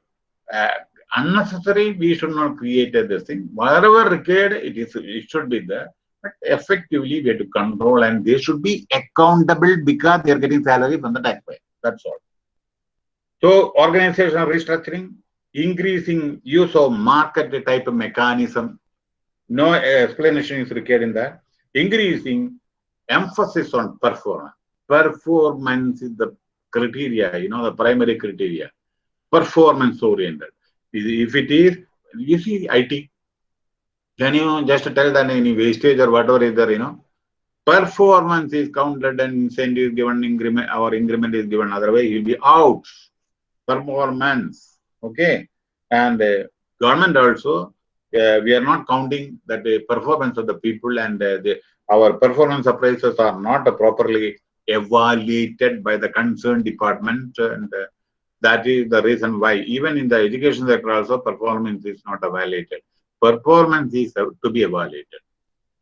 uh, unnecessary we should not create this thing. Whatever required, it is it should be there. But effectively, we have to control and they should be accountable because they are getting salary from the taxpayer. That's all. So, organizational restructuring, increasing use of market type of mechanism. No uh, explanation is required in that. Increasing emphasis on performance. Performance is the criteria, you know, the primary criteria. Performance oriented. If it is, you see IT, can you just tell that any wastage or whatever is there, you know? Performance is counted and incentive is given, increment, our increment is given, otherwise you'll be out. Performance, okay? And uh, government also, uh, we are not counting that the performance of the people and uh, the, our performance appraisals are not properly evaluated by the concerned department and uh, that is the reason why even in the education sector also performance is not evaluated performance is to be evaluated.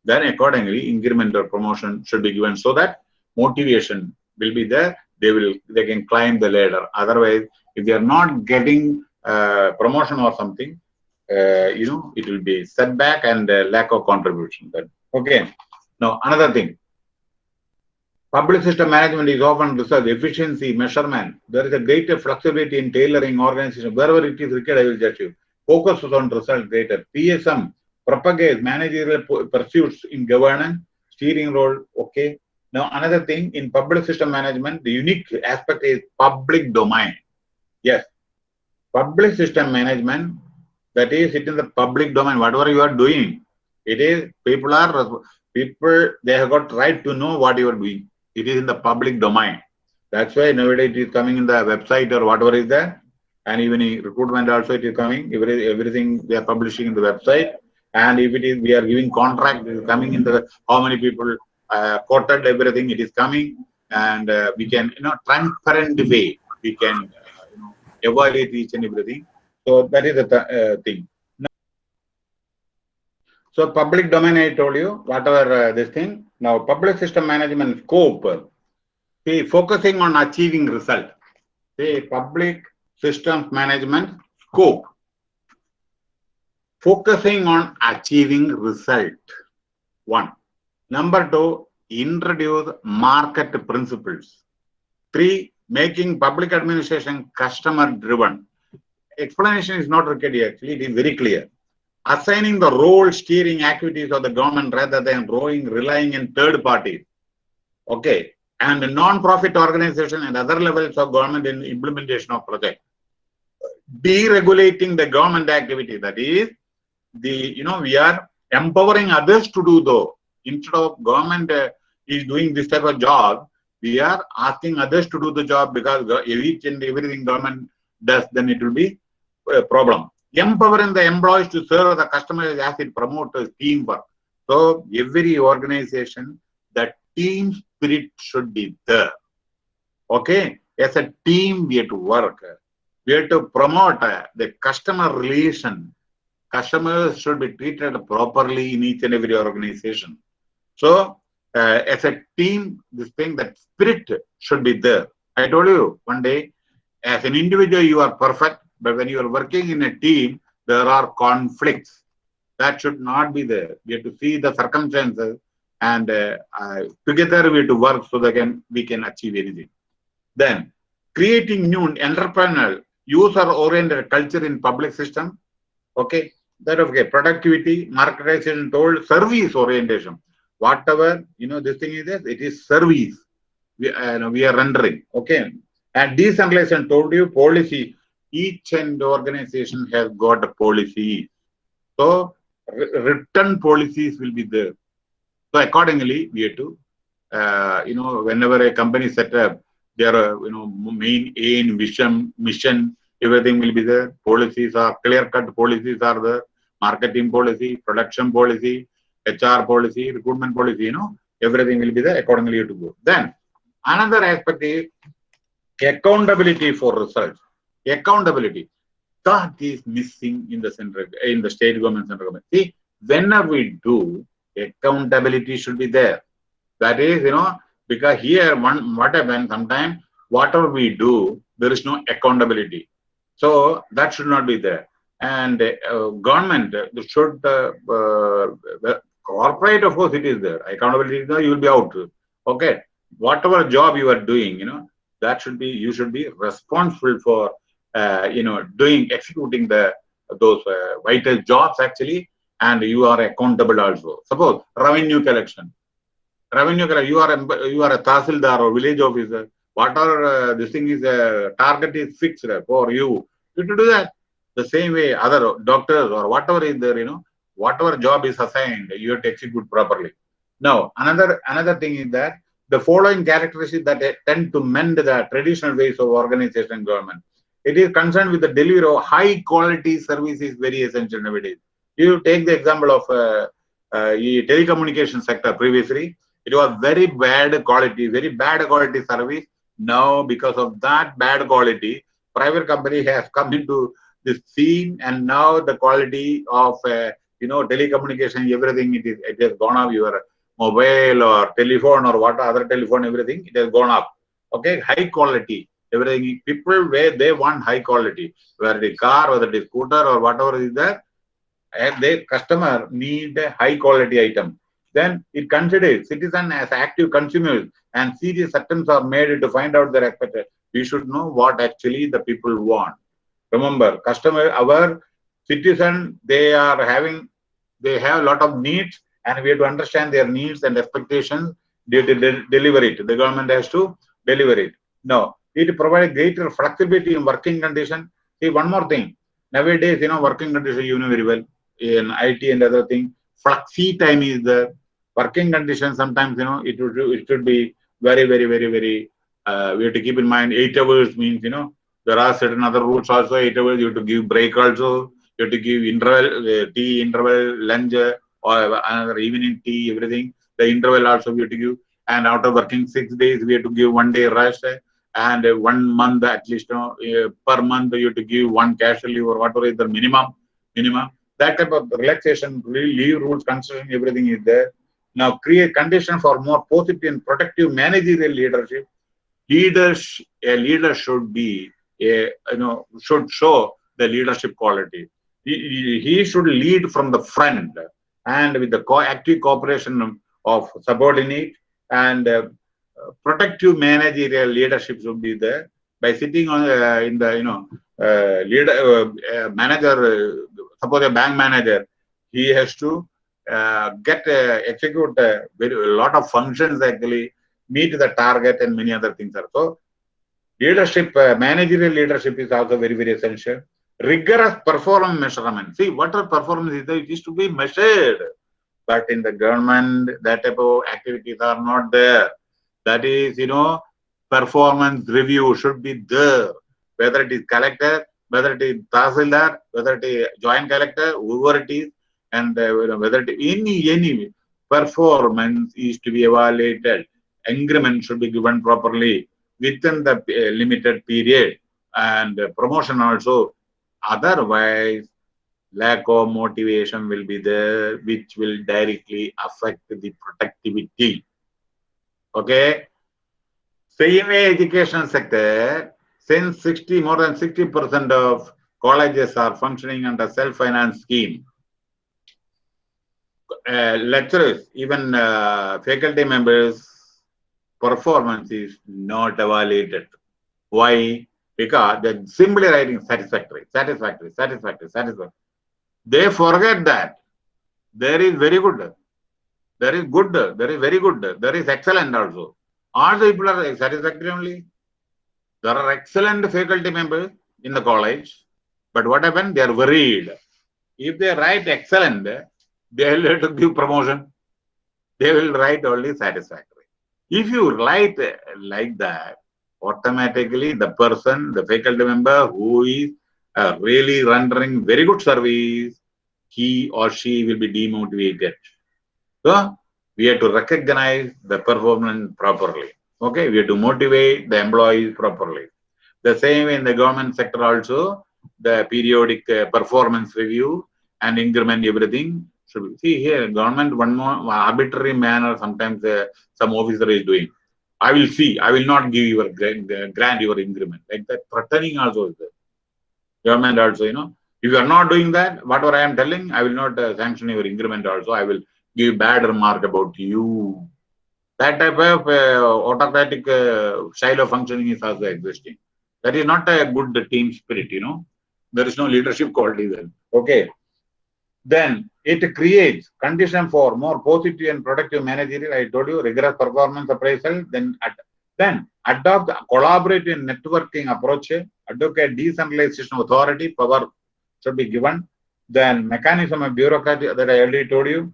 Then accordingly, increment or promotion should be given so that motivation will be there. They will they can climb the ladder. Otherwise, if they are not getting uh, promotion or something, uh, you know, it will be setback and uh, lack of contribution. But okay. Now another thing. Public system management is often research efficiency measurement. There is a greater flexibility in tailoring organization. Wherever it is required, I will judge you focuses on result greater. PSM propagates managerial pursuits in governance, steering role, okay. Now, another thing in public system management, the unique aspect is public domain. Yes, public system management, that is it in the public domain, whatever you are doing, it is, people are, people, they have got right to know what you are doing. It is in the public domain. That's why nowadays it is coming in the website or whatever is there and even recruitment also it is coming. Every, everything they are publishing in the website. And if it is we are giving contract it is coming in the how many people uh, quoted everything it is coming. And uh, we can you know transparent way we can uh, you know evaluate each and everything. So that is the th uh, thing. Now, so public domain i told you whatever uh, this thing. Now public system management scope. See focusing on achieving result. See public systems management scope. Focusing on achieving result. One. Number two introduce market principles. Three making public administration customer driven. Explanation is not required actually it is very clear. Assigning the role steering activities of the government rather than relying in third parties okay. And non-profit organization and other levels of government in implementation of project deregulating the government activity. That is, the you know we are empowering others to do though. Instead of government uh, is doing this type of job, we are asking others to do the job because each and everything government does, then it will be a problem. Empowering the employees to serve the customers as it promotes teamwork. So every organization, the team spirit should be there. Okay, as a team we have to work we have to promote uh, the customer relation. Customers should be treated properly in each and every organization. So, uh, as a team, this thing, that spirit should be there. I told you one day, as an individual, you are perfect, but when you are working in a team, there are conflicts. That should not be there. We have to see the circumstances and uh, uh, together we have to work so that can, we can achieve anything. Then, creating new entrepreneurial user-oriented culture in public system. Okay, that okay. Productivity, marketization, told service orientation. Whatever you know, this thing is this. It is service. We uh, we are rendering. Okay, and decentralization told you policy. Each and organization has got a policy. So written policies will be there. So accordingly, we have to, uh, you know, whenever a company set up, their you know main aim, vision, mission, everything will be there. Policies are clear-cut policies are there. Marketing policy, production policy, HR policy, recruitment policy. You know everything will be there. Accordingly, to go. Then Another aspect is accountability for results. Accountability that is missing in the central in the state government central government. See, whenever we do accountability should be there. That is, you know, because here one what happens sometimes whatever we do there is no accountability. So that should not be there. And uh, government should uh, uh, corporate of course it is there accountability is there you will be out okay whatever job you are doing you know that should be you should be responsible for uh, you know doing executing the those uh, vital jobs actually and you are accountable also suppose revenue collection revenue you are you are a tahsildar or village officer whatever uh, this thing is a uh, target is fixed for you you to do that the same way other doctors or whatever is there you know whatever job is assigned you have to execute properly now another another thing is that the following characteristics that tend to mend the traditional ways of organization and government. It is concerned with the delivery of high quality service is very essential nowadays. You take the example of uh, uh, telecommunication sector previously, it was very bad quality, very bad quality service. Now, because of that bad quality, private company has come into this scene and now the quality of, uh, you know, telecommunication, everything, it is it has gone up. Your mobile or telephone or what other telephone, everything, it has gone up. Okay, high quality, everything. People where they want high quality, whether it is car, whether it is scooter or whatever is there, and the customer need a high quality item. Then it considers citizen as active consumers and serious attempts are made to find out their expected. We should know what actually the people want. Remember, customer, our citizen, they are having, they have a lot of needs and we have to understand their needs and expectations to de deliver it. The government has to deliver it. No, it provides greater flexibility in working condition. See, one more thing. Nowadays, you know, working condition, you know very well, in IT and other things, flexi time is the working condition. Sometimes, you know, it, would, it should be very, very, very, very, uh, we have to keep in mind eight hours means, you know, there are certain other rules also, eight hours, you have to give break also, you have to give interval, uh, tea interval, lunch, or another evening tea, everything. The interval also we have to give. And after working six days, we have to give one day rest. And one month at least, you know, uh, per month, you have to give one leave or whatever is the minimum. Minimum. That type of relaxation, leave rules, considering everything is there. Now create condition for more positive and protective managerial leadership. Leaders, a leader should be, a, you know, should show the leadership quality. He, he should lead from the front and with the co active cooperation of subordinate and uh, protective managerial leadership should be there by sitting on uh, in the you know uh, leader uh, manager uh, suppose a bank manager he has to uh, Uh, get uh, execute uh, a, very, lot of functions actually meet the target and many other things are so leadership managerial leadership is also very very essential rigorous performance measurement. See, what are performance is, it is to be measured. But in the government, that type of activities are not there. That is, you know, performance review should be there. Whether it is collector, whether it is tahsildar, whether it is joint collector, whoever it is, and whether any, any performance is to be evaluated. Increment should be given properly within the uh, limited period and promotion also Otherwise, lack of motivation will be there, which will directly affect the productivity. Okay. Same education sector, since 60, more than 60% of colleges are functioning under self-finance scheme. Uh, lecturers, even uh, faculty members, performance is not evaluated. Why? because they're simply writing satisfactory, satisfactory, satisfactory, satisfactory. They forget that there is very good, there is good, there is very good, there is excellent also. All the people are satisfactory only. There are excellent faculty members in the college, but what happened? They are worried. If they write excellent, they will to give promotion. They will write only satisfactory. If you write like that, automatically the person, the faculty member who is uh, really rendering very good service, he or she will be demotivated. So, we have to recognize the performance properly. Okay, we have to motivate the employees properly. The same in the government sector also, the periodic uh, performance review and increment everything should be. See here, government one more arbitrary manner sometimes uh, some officer is doing. I will see, I will not give your grant, grant your increment. Like that threatening also is there. Government also, you know, if you are not doing that, whatever I am telling, I will not uh, sanction your increment also. I will give bad remark about you. That type of uh, autocratic uh, style of functioning is also existing. That is not a good team spirit, you know. There is no leadership quality then. Okay. Then it creates condition for more positive and productive managerial. I told you rigorous performance appraisal. Then ad then adopt collaborative networking approach. Advocate decentralization authority power should be given. Then mechanism of bureaucracy that I already told you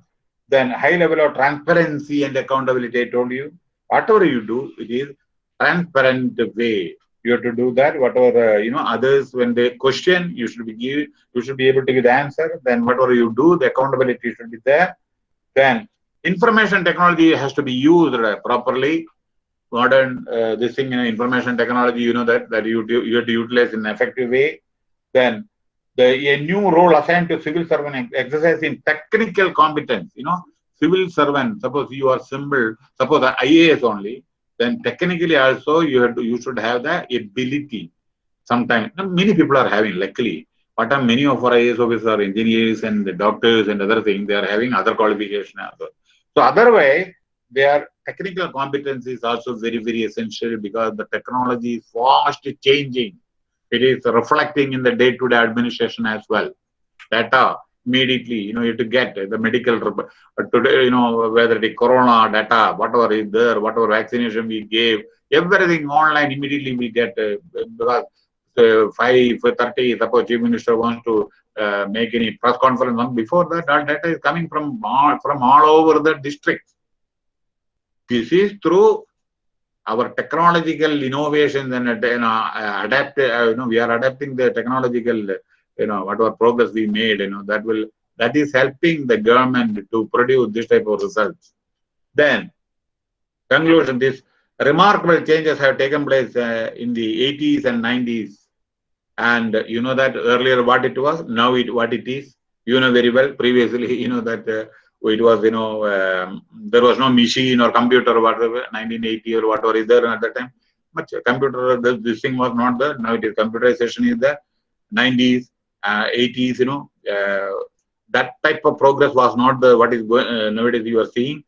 then high level of transparency and accountability, I told you. Whatever you do, it is transparent way. You have to do that. Whatever uh, you know, others when they question, you should be give, you should be able to give the answer. Then whatever you do, the accountability should be there. Then information technology has to be used uh, properly. Modern uh, this thing, you know, information technology, you know that that you you have to utilize in an effective way. Then the, a new role assigned to civil servant exercising technical competence. You know, civil servant, suppose you are symbol, suppose IAS only, then technically also you have to, you should have the ability. Sometimes many people are having, luckily, but uh, many of our IAS officers are engineers and the doctors and other things, they are having other qualification also. So otherwise, their technical competence is also very, very essential because the technology is fast changing it is reflecting in the day-to-day -day administration as well. Data immediately, you know, you have to get the medical uh, today, you know, whether the corona data, whatever is there, whatever vaccination we gave, everything online immediately we get uh, because uh, 5 30 suppose chief minister wants to uh, make any press conference on before that all data is coming from all, from all over the district. This is through our technological innovations and know, adapt, uh, you know, we are adapting the technological, you know, whatever progress we made, you know, that will, that is helping the government to produce this type of results. Then, conclusion, these remarkable changes have taken place uh, in the 80s and 90s. And you know that earlier what it was, now it what it is. You know very well, previously, [LAUGHS] you know that uh, it was you know um, there was no machine or computer or whatever 1980 or whatever is there at that time but computer this, this thing was not there now it is computerization is there 90s uh, 80s you know uh, that type of progress was not the what is going uh, nowadays you are seeing.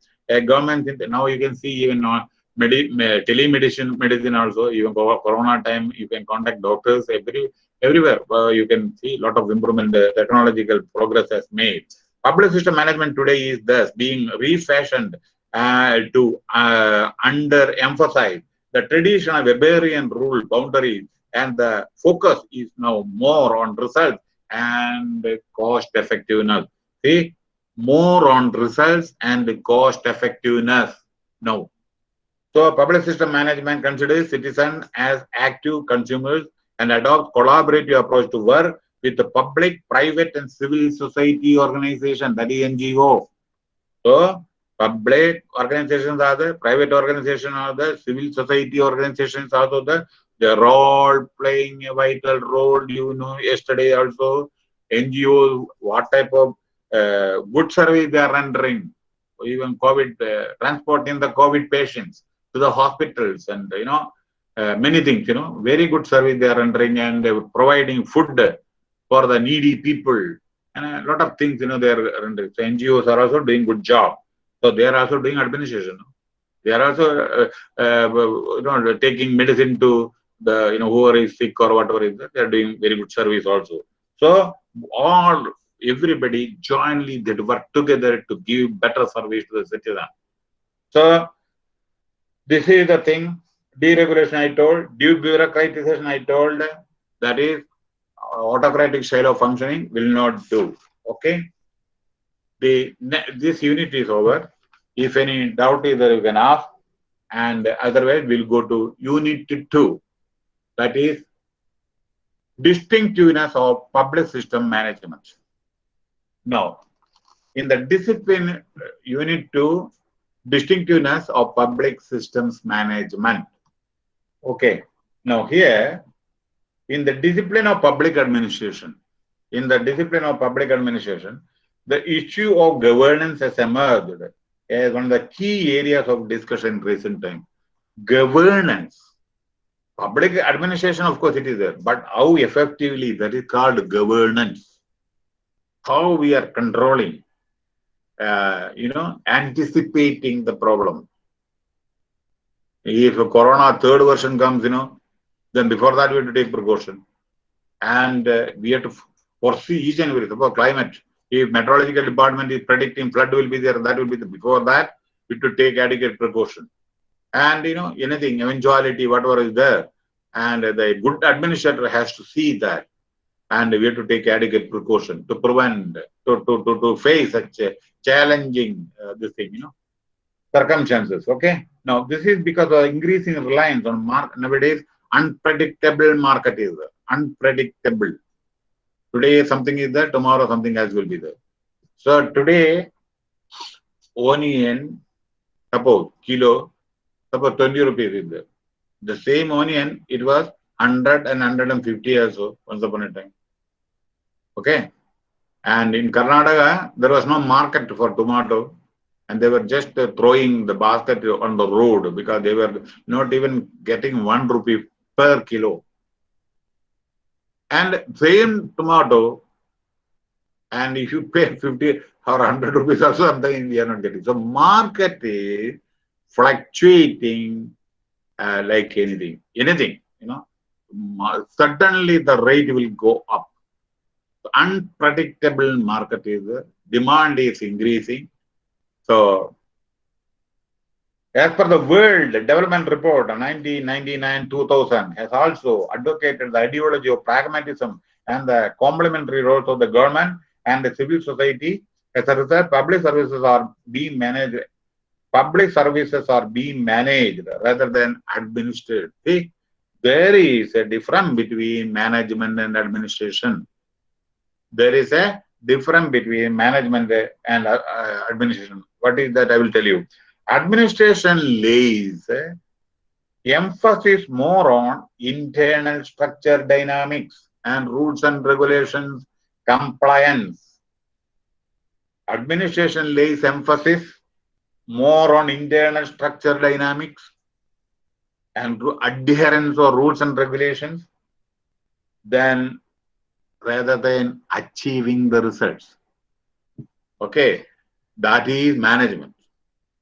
Government now you can see even uh, medi telemedicine medicine also even corona time you can contact doctors every everywhere. Uh, you can see a lot of improvement technological progress has made. Public system management today is thus being refashioned uh, to uh, under-emphasize the traditional Weberian rule boundaries and the focus is now more on results and cost effectiveness. See, more on results and cost effectiveness now. So public system management considers citizens as active consumers and adopt collaborative approach to work with the public, private, and civil society organization, that is NGO. So, public organizations are the, private organizations are the, civil society organizations are the, they're all playing a vital role. You know, yesterday also, NGOs, what type of uh, good service they are rendering, even COVID, uh, transporting the COVID patients to the hospitals and, you know, uh, many things, you know, very good service they are rendering and providing food for the needy people and a lot of things, you know, they're rendering. so NGOs are also doing good job. So they are also doing administration. They are also, uh, uh, you know, taking medicine to the, you know, whoever is sick or whatever is that, they are doing very good service also. So all, everybody jointly they work together to give better service to the citizen. So this is the thing, deregulation I told, debureaucratization I told, that is autocratic style of functioning will not do. Okay. The this unit is over. If any doubt is there, you can ask. And otherwise, we'll go to unit two. That is distinctiveness of public system management. Now, in the discipline uh, unit two, distinctiveness of public systems management. Okay. Now here, in the discipline of public administration, in the discipline of public administration, the issue of governance has emerged as one of the key areas of discussion in recent time. Governance. Public administration, of course, it is there, but how effectively that is called governance. How we are controlling, uh, you know, anticipating the problem. If a corona third version comes, you know, then before that we have to take precaution. And uh, we have to foresee each and every, suppose climate, if meteorological department is predicting flood will be there, that will be the, before that, we have to take adequate precaution. And, you know, anything, eventuality, whatever is there. And the good administrator has to see that. And we have to take adequate precaution to prevent, to, to, to, to face such challenging, uh, this thing, you know, circumstances. Okay. Now, this is because of increasing reliance on mark nowadays, unpredictable market is. Unpredictable. Today something is there, tomorrow something else will be there. So today, onion, suppose kilo, suppose 20 rupees is there. The same onion, it was 100 and 150 or so once upon a time. Okay. And in Karnataka, there was no market for tomato and they were just uh, throwing the basket on the road because they were not even getting one rupee per kilo. And same tomato, and if you pay 50 or 100 rupees or something, we are not getting. So market is fluctuating uh, like anything, anything, you know. Suddenly the rate will go up. Unpredictable market is, demand is increasing. So as per the World Development Report 1999-2000 has also advocated the ideology of pragmatism and the complementary roles of the government and the civil society. As a result, public services are being managed. Public services are being managed rather than administered. See, there is a difference between management and administration. There is a difference between management and uh, administration. What is that? I will tell you administration lays emphasis more on internal structure dynamics and rules and regulations compliance. Administration lays emphasis more on internal structure dynamics and adherence or rules and regulations than rather than achieving the results. Okay, that is management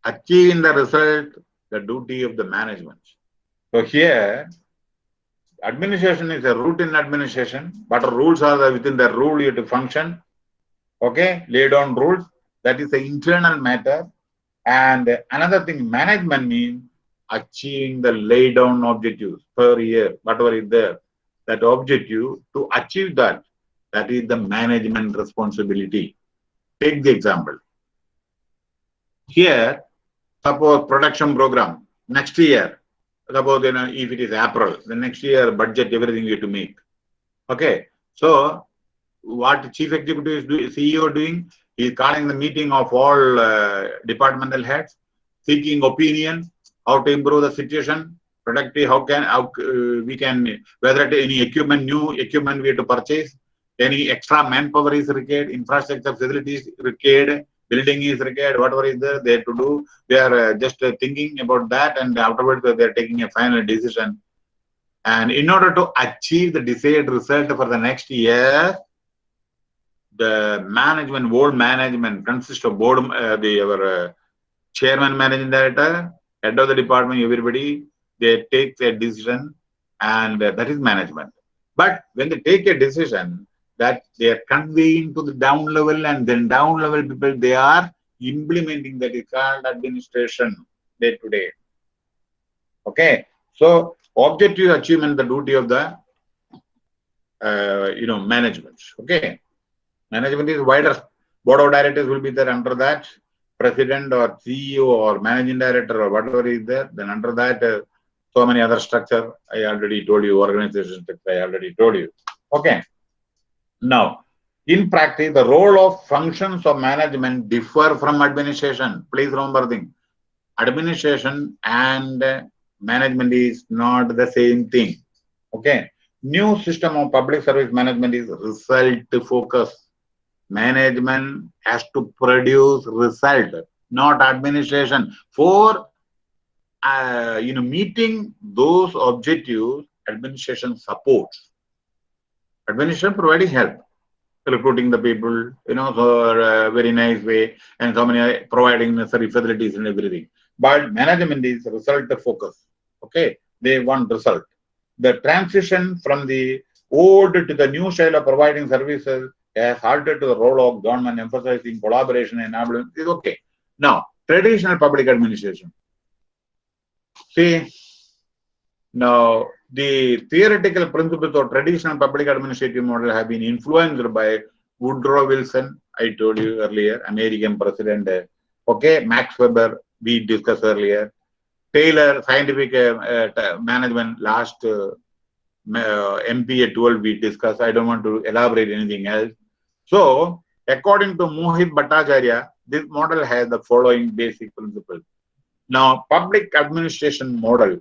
achieving the result, the duty of the management. So here, administration is a routine administration, but rules are within the rule you have to function. Okay, lay down rules. That is the internal matter. And another thing, management means achieving the lay down objectives per year, whatever is there. That objective, to achieve that, that is the management responsibility. Take the example. Here, suppose production program next year, suppose you know if it is April, the next year budget everything you have to make. Okay, so what chief executive is doing, CEO doing? He is calling the meeting of all uh, departmental heads, seeking opinion, how to improve the situation, productive, how can how uh, we can whether any equipment, new equipment we have to purchase, any extra manpower is required, infrastructure facilities required, building is required, whatever is there, they have to do. They are uh, just uh, thinking about that and afterwards they are taking a final decision. And in order to achieve the desired result for the next year, the management, board management consists of board, uh, the our uh, chairman, managing director, head of the department, everybody, they take their decision and uh, that is management. But when they take a decision, that they are conveying to the down level and then down level people they are implementing that is called administration day to day. Okay? So objective achievement the duty of the uh, you know management. Okay management is wider board of directors will be there under that president or ceo or managing director or whatever is there then under that uh, so many other structure i already told you organization structure i already told you okay now, in practice, the role of functions of management differ from administration. Please remember thing. administration and management is not the same thing. Okay. New system of public service management is result focus. Management has to produce result, not administration. For uh, you know, meeting those objectives, administration supports. Administration providing help, recruiting the people, you know, for a very nice way, and so many providing necessary facilities and everything. But management is result focus. Okay, they want result. The transition from the old to the new style of providing services halted to the role of government emphasizing collaboration and enablement is okay. Now, traditional public administration. See, now the theoretical principles of traditional public administrative model have been influenced by Woodrow Wilson, I told you earlier, American president. Okay, Max Weber, we discussed earlier. Taylor, scientific uh, uh, management, last uh, MP at 12 we discussed. I don't want to elaborate anything else. So, according to Mohit Bhattacharya, this model has the following basic principles. Now, public administration model,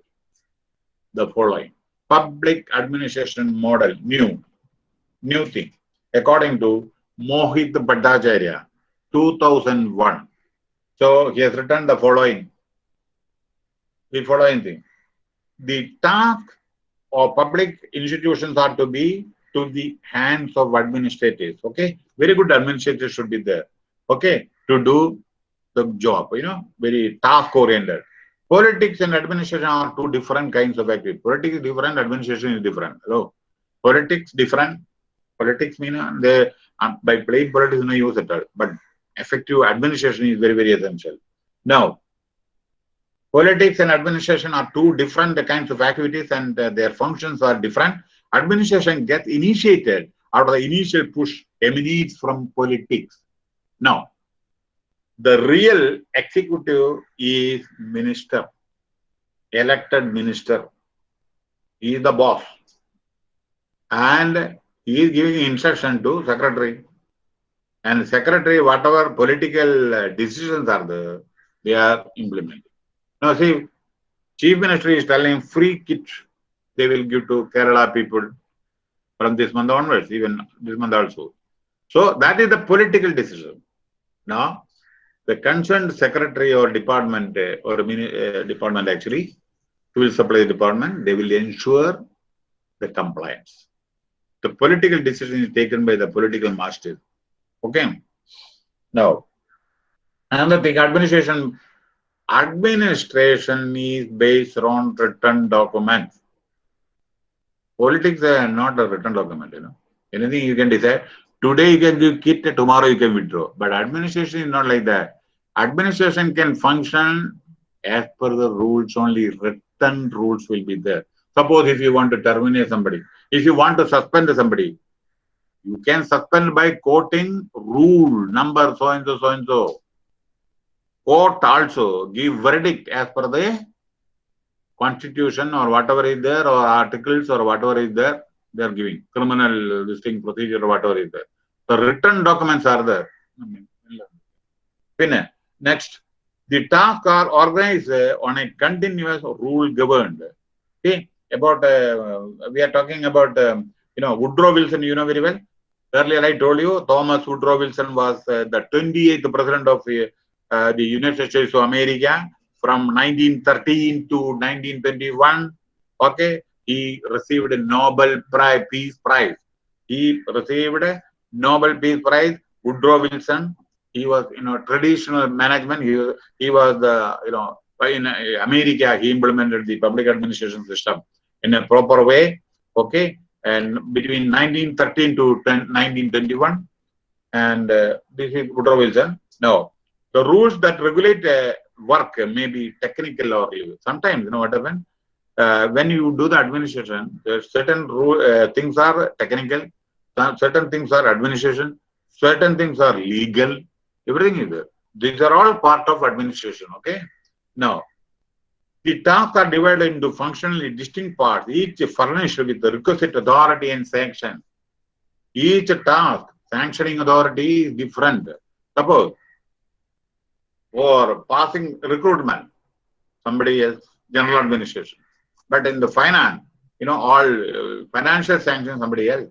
the following. Public administration model, new, new thing. According to Mohit Bhattacharya, 2001. So, he has written the following the following thing. The task of public institutions are to be to the hands of administrators. Okay, very good administrators should be there. Okay, to do the job. You know, very task oriented. Politics and administration are two different kinds of activity. Politics is different, administration is different. Hello, politics different. Politics mean uh, they uh, by playing politics no use at all. But effective administration is very very essential. Now, Politics and administration are two different kinds of activities and uh, their functions are different. Administration gets initiated out of the initial push emanates from politics. Now, the real executive is minister, elected minister. He is the boss. And he is giving instruction to secretary. And secretary, whatever political uh, decisions are there, they are implemented. Now see, Chief Minister is telling free kit they will give to Kerala people from this month onwards, even this month also. So that is the political decision. Now, the concerned secretary or department uh, or uh, department actually, civil supply the department, they will ensure the compliance. The political decision is taken by the political master. Okay. Now, another thing, administration administration is based on written documents. Politics are not a written document, you know. Anything you can decide. Today you can give kit, tomorrow you can withdraw. But administration is not like that. Administration can function as per the rules only. Written rules will be there. Suppose if you want to terminate somebody, if you want to suspend somebody, you can suspend by quoting rule number so and so so and so court also give verdict as per the constitution or whatever is there or articles or whatever is there they are giving. Criminal this thing procedure or whatever is there. The written documents are there. Next. The tasks are organized on a continuous rule governed. Okay about uh, we are talking about um, you know woodrow wilson you know very well. Earlier i told you thomas woodrow wilson was uh, the 28th president of uh, uh, the United States of America from 1913 to 1921. Okay, he received a Nobel Prize, Peace Prize. He received a Nobel Peace Prize. Woodrow Wilson, he was, you know, traditional management. He, he was the, you know, in America, he implemented the public administration system in a proper way. Okay, and between 1913 to 1921, and uh, this is Woodrow Wilson. Now, the rules that regulate uh, work may be technical or legal. sometimes, you know what? Uh, when you do the administration, certain rule, uh, things are technical, certain things are administration, certain things are legal, everything is there. These are all part of administration, okay? Now, the tasks are divided into functionally distinct parts, each furnished with the requisite authority and sanction. Each task, sanctioning authority is different. Suppose for passing recruitment. somebody else, general administration. But in the finance, you know, all uh, financial sanctions, somebody else.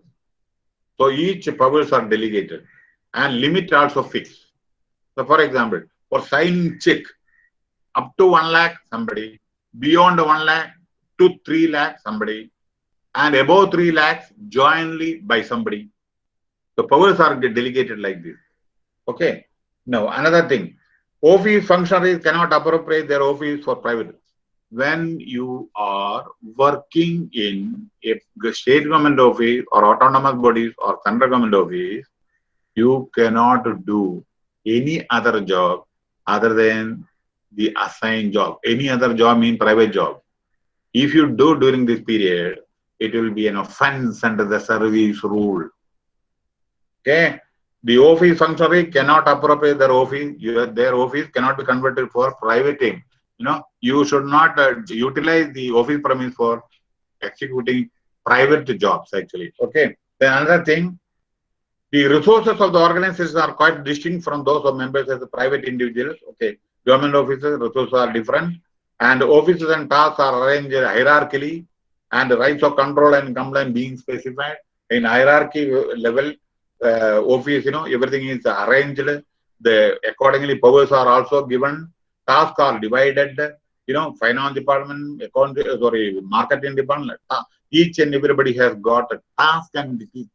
So each powers are delegated and limit also fixed. So for example, for signing check, up to 1 lakh, somebody, beyond 1 lakh, to 3 lakh, somebody, and above 3 lakhs, jointly by somebody. The powers are delegated like this. Okay. Now, another thing, office functionaries cannot appropriate their office for private. When you are working in a state government office or autonomous bodies or central government office, you cannot do any other job other than the assigned job. Any other job means private job. If you do during this period, it will be an offense under the service rule. Okay. The office functionary cannot appropriate their office. Their office cannot be converted for private aim. You know, you should not uh, utilize the office premise for executing private jobs actually. Okay. Then another thing, the resources of the organizations are quite distinct from those of members as private individuals. Okay. Government offices, resources are different and offices and tasks are arranged hierarchically and rights of control and complaint being specified in hierarchy level uh, office you know everything is arranged. The accordingly powers are also given. Tasks are divided. You know finance department account sorry marketing department uh, each and everybody has got a task and it is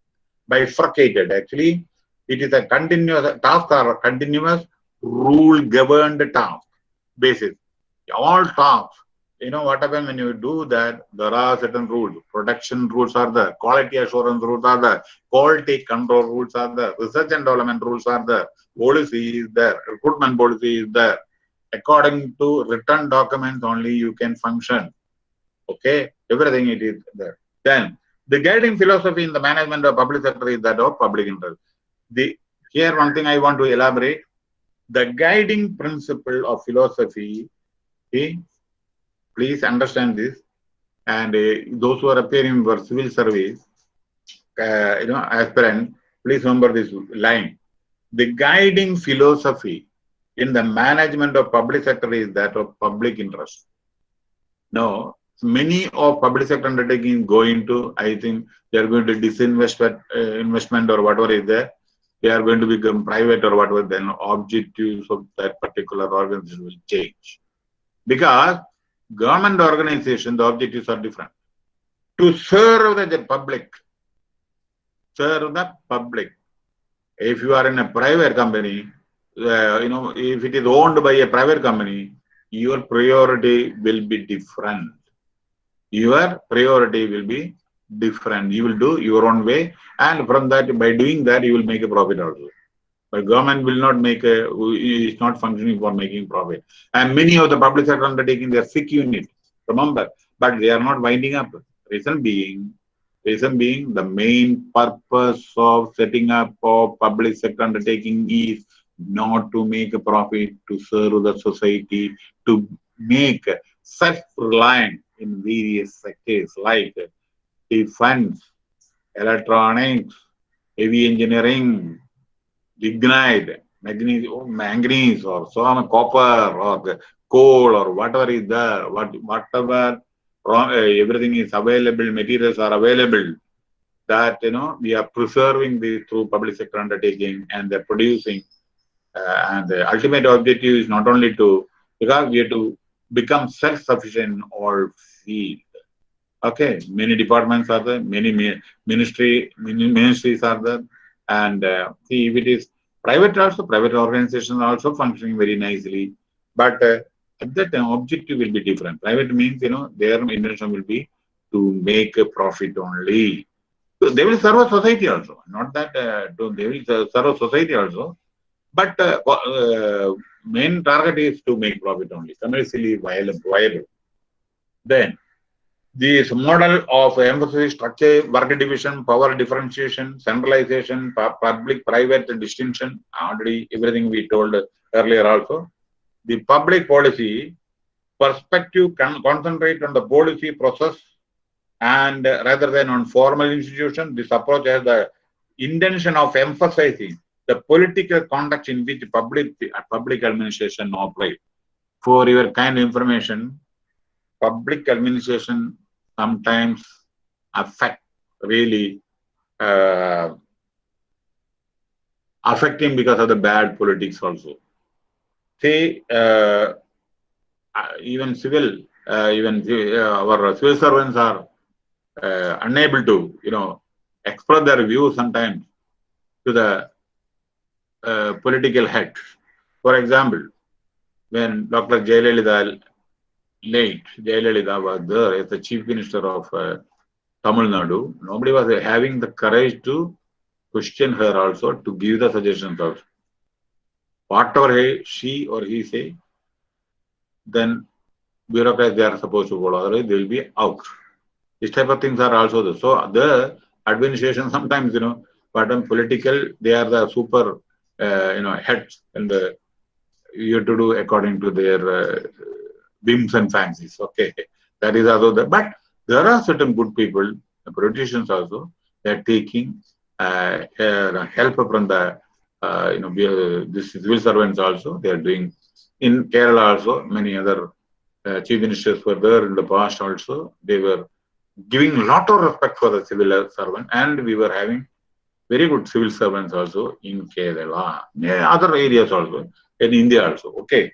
bifurcated. Actually it is a continuous tasks are continuous rule governed task basis. All tasks you know what happens when you do that? There are certain rules. Production rules are there. Quality assurance rules are there. Quality control rules are there. Research and development rules are there. Policy is there. Recruitment policy is there. According to written documents only you can function. Okay? Everything it is there. Then the guiding philosophy in the management of public sector is that of public interest. The here one thing i want to elaborate. The guiding principle of philosophy is Please understand this. And uh, those who are appearing for civil service, uh, you know, aspirant, please remember this line. The guiding philosophy in the management of public sector is that of public interest. No, many of public sector undertakings go into, I think they are going to disinvest uh, investment or whatever is there. They are going to become private or whatever, then objectives of that particular organization will change. Because government organization, the objectives are different. To serve the, the public, serve the public. If you are in a private company, uh, you know, if it is owned by a private company, your priority will be different. Your priority will be different. You will do your own way, and from that, by doing that, you will make a profit also. But government will not make a, is not functioning for making profit. And many of the public sector undertaking their sick unit, remember, but they are not winding up. Reason being, reason being the main purpose of setting up of public sector undertaking is not to make a profit, to serve the society, to make self-reliant in various sectors like defense, electronics, heavy engineering, lignite, manganese, oh, manganese or some copper or coal or whatever is there, what, whatever eh, everything is available, materials are available, that, you know, we are preserving this through public sector undertaking and they're producing. Uh, and the ultimate objective is not only to, because we have to become self-sufficient in all fields. Okay, many departments are there, many ministry ministries are there, and uh, see, if it is private also, private organizations are also functioning very nicely. But uh, at that time, objective will be different. Private means, you know, their intention will be to make a profit only. So they will serve a society also. Not that uh, they will serve a society also. But uh, uh, main target is to make profit only, commercially viable. viable. Then this model of emphasis, structure, work division, power differentiation, centralization, public-private distinction, already everything we told earlier also. The public policy perspective can concentrate on the policy process and rather than on formal institution, this approach has the intention of emphasizing the political context in which public public administration operates. for your kind information, public administration sometimes affect really uh, affecting because of the bad politics also. See, uh, uh even civil, uh, even uh, our civil servants are uh, unable to, you know, express their views sometimes to the political head. For example, when Dr. Jayalalitha late, Jayalalitha was there as the chief minister of uh, Tamil Nadu, nobody was having the courage to question her also, to give the suggestions also. Whatever he, she or he say, then bureaucrats they are supposed to follow, otherwise they will be out. These type of things are also there. So the administration sometimes, you know, but on political, they are the super, uh, you know, heads and uh, you have to do according to their uh, whims and fancies. Okay, [LAUGHS] that is also the. But there are certain good people, the politicians also, they are taking uh, uh, help from the, uh, you know, this civil servants also. They are doing in Kerala also. Many other uh, chief ministers were there in the past also. They were giving a lot of respect for the civil servant, and we were having very good civil servants also in Kerala, other areas also, in India also. Okay.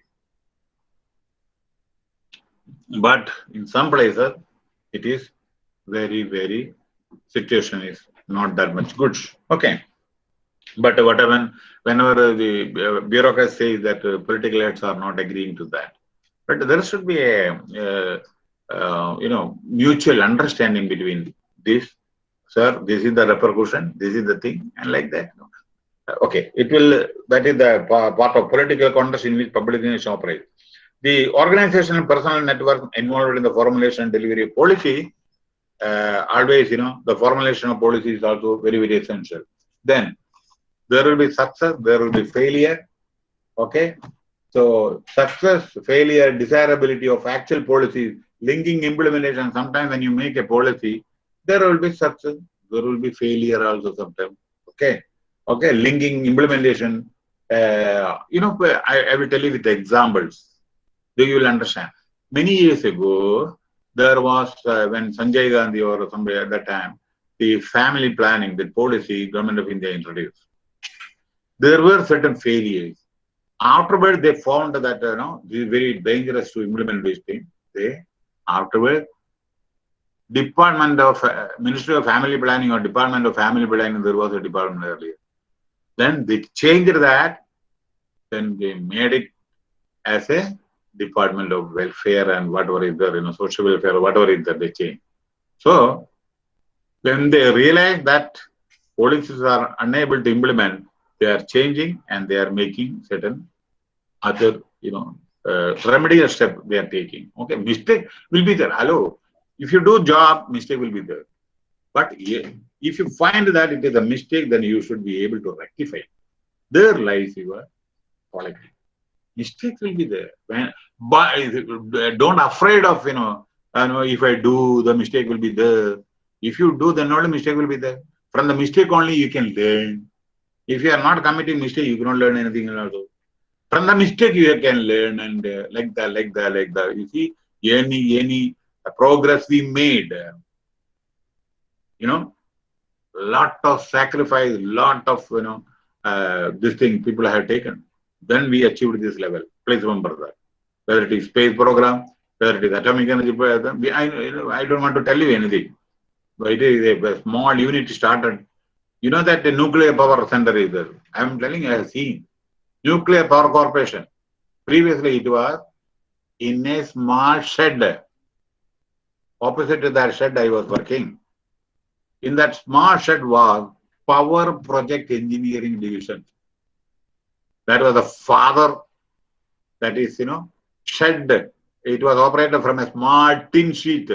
But in some places, it is very, very situation is not that much good. Okay. But whatever, whenever the bureaucrats say that uh, political heads are not agreeing to that, but there should be a, uh, uh, you know, mutual understanding between this, sir, this is the repercussion, this is the thing, and like that. Okay, it will, that is the part of political context in which public institutions operate. The organizational personal network involved in the formulation and delivery of policy, uh, always, you know, the formulation of policy is also very, very essential. Then there will be success, there will be failure. Okay. So success, failure, desirability of actual policies, linking implementation. Sometimes when you make a policy, there will be success, there will be failure also sometimes. Okay. Okay. Linking implementation. Uh, you know, I, I will tell you with examples you will understand. Many years ago, there was, uh, when Sanjay Gandhi or somebody at that time, the family planning, the policy government of India introduced. There were certain failures. Afterward, they found that, you know, this is very dangerous to implement this thing. They, afterwards, Department of, uh, Ministry of Family Planning or Department of Family Planning, there was a department earlier. Then they changed that, then they made it as a Department of Welfare and whatever is there, you know, social welfare, whatever is there, they change. So when they realize that policies are unable to implement, they are changing and they are making certain other, you know, uh, remedial step they are taking. Okay, mistake will be there. Hello, if you do job, mistake will be there. But if you find that it is a mistake, then you should be able to rectify. There lies your quality mistakes will be there. When, but don't afraid of, you know, if I do, the mistake will be there. If you do, then only mistake will be there. From the mistake only you can learn. If you are not committing mistake, you cannot learn anything else. From the mistake you can learn and uh, like that, like that, like that. You see, any any progress we made, you know, lot of sacrifice, lot of you know, uh, this thing people have taken. Then we achieved this level. Please remember that. Whether it is space program, whether it is atomic energy, I, I don't want to tell you anything. But it is a small unit started. You know that the nuclear power center is there. I am telling you, I have seen. Nuclear Power Corporation. Previously, it was in a small shed. Opposite to that shed, I was working. In that small shed was Power Project Engineering Division. That was the father, that is, you know, shed. It was operated from a small tin sheet.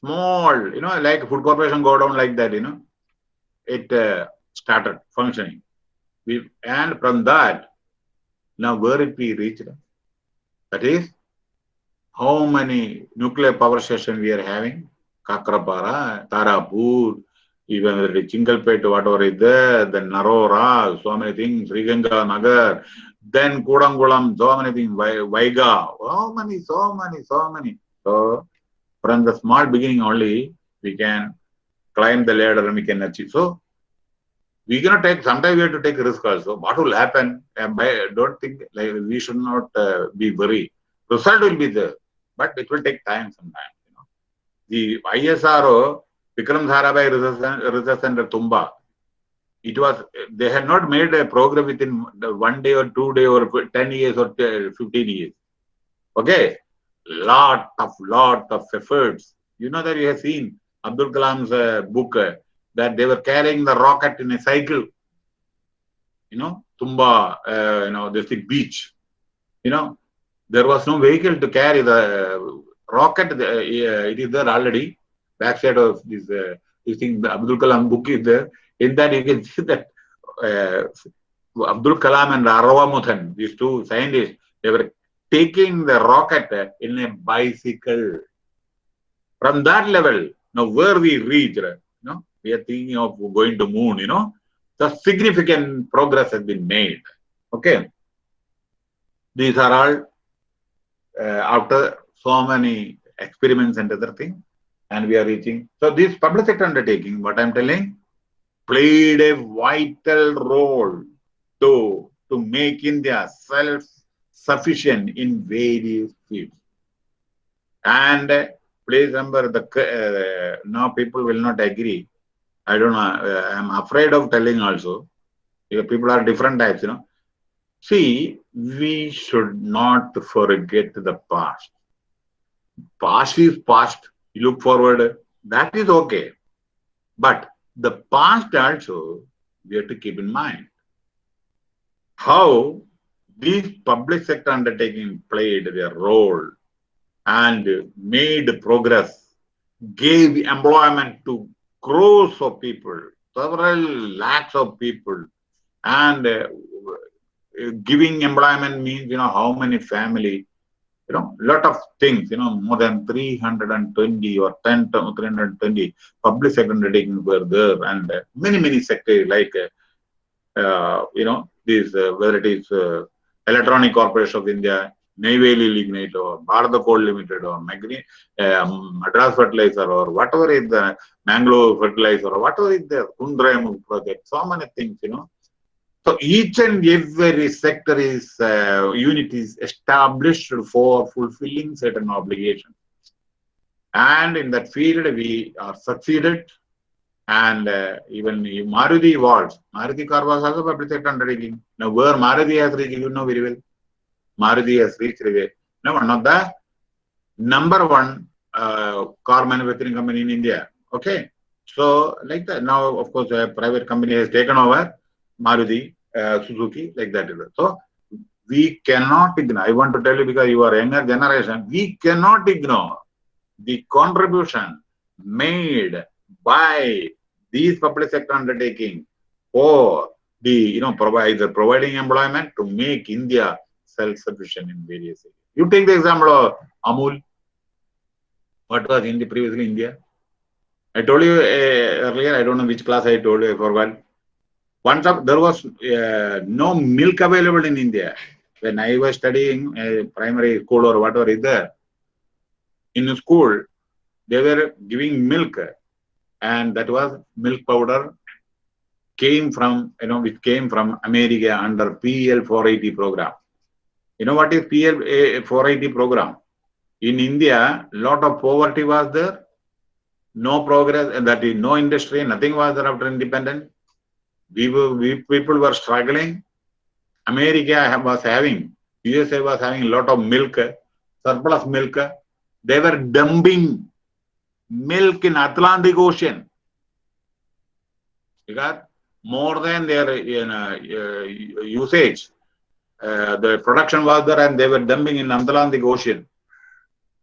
Small, you know, like food corporation go down like that, you know. It uh, started functioning. We, and from that, now where it we reached? That is, how many nuclear power stations we are having? Kakrapara, Tarapur, even the Chingalpet, whatever is there, then Narora, so many things, Sriganga Nagar, then Kudankulam, so many things, Kaiga, so many, so many, so many. So from the small beginning only, we can climb the ladder and we can achieve. So we cannot take, sometimes we have to take risk also. What will happen? I don't think like we should not uh, be very, result will be there, but it will take time sometimes. You know. The ISRO, Vikram Sarabhai Research Center, Tumba, it was they had not made a program within one day or two day or 10 years or 15 years. Okay? Lot of lot of efforts. You know that you have seen abdul kalam's uh, book uh, that they were carrying the rocket in a cycle. You know tumba uh, you know this beach. You know there was no vehicle to carry the rocket uh, it is there already backside of this uh, this thing the abdul kalam book is there in that, you can see that uh, Abdul Kalam and Aravamudan, these two scientists, they were taking the rocket in a bicycle. From that level, now where we reach, you know, we are thinking of going to moon, you know, the significant progress has been made. Okay. These are all uh, after so many experiments and other things, and we are reaching. So this public sector undertaking, what I'm telling, played a vital role to, to make India self-sufficient in various fields. And uh, please remember, the uh, now people will not agree. I don't know. Uh, I'm afraid of telling also. Because people are different types, you know. See, we should not forget the past. Past is past. You look forward. That is okay. But the past also we have to keep in mind how these public sector undertaking played their role and made progress, gave employment to crores of people, several lakhs of people, and uh, giving employment means, you know, how many family you know, lot of things, you know, more than 320 or 10, 320 public sector undertakings were there and uh, many, many sectors like, uh, uh, you know, these, uh, whether it is uh, Electronic Corporation of India, Neyveli Lignite or Bharat Coal Limited or Magni, um, Madras Fertilizer or whatever is the Mangalore Fertilizer or whatever is the Kundrayam project, so many things, you know, so each and every sector is uh, unit is established for fulfilling certain obligations. And in that field, we are succeeded. And uh, even Maruti Awards, Maruti car was also public sector undertaking. Now, where Maruti has reached, you know very well. Maruti has reached now one of the number one uh, car manufacturing company in India. Okay. So, like that, now, of course, a private company has taken over Maruti, uh, Suzuki, like that. So we cannot ignore. I want to tell you because you are younger generation, we cannot ignore the contribution made by these public sector undertaking for the you know provide providing employment to make India self-sufficient in various areas. You take the example of Amul. What was in the previously India? I told you uh, earlier. I don't know which class I told you. I forgot. Once up, there was uh, no milk available in India. When I was studying uh, primary school or whatever is there, in school, they were giving milk and that was milk powder came from, you know, it came from America under PL 480 program. You know what is PL 480 program? In India, lot of poverty was there, no progress, and that is no industry, nothing was there after independence we were, we people were struggling. America was having, USA was having a lot of milk, surplus milk. They were dumping milk in Atlantic Ocean. Because more than their you know, uh, usage, uh, the production was there and they were dumping in Atlantic Ocean.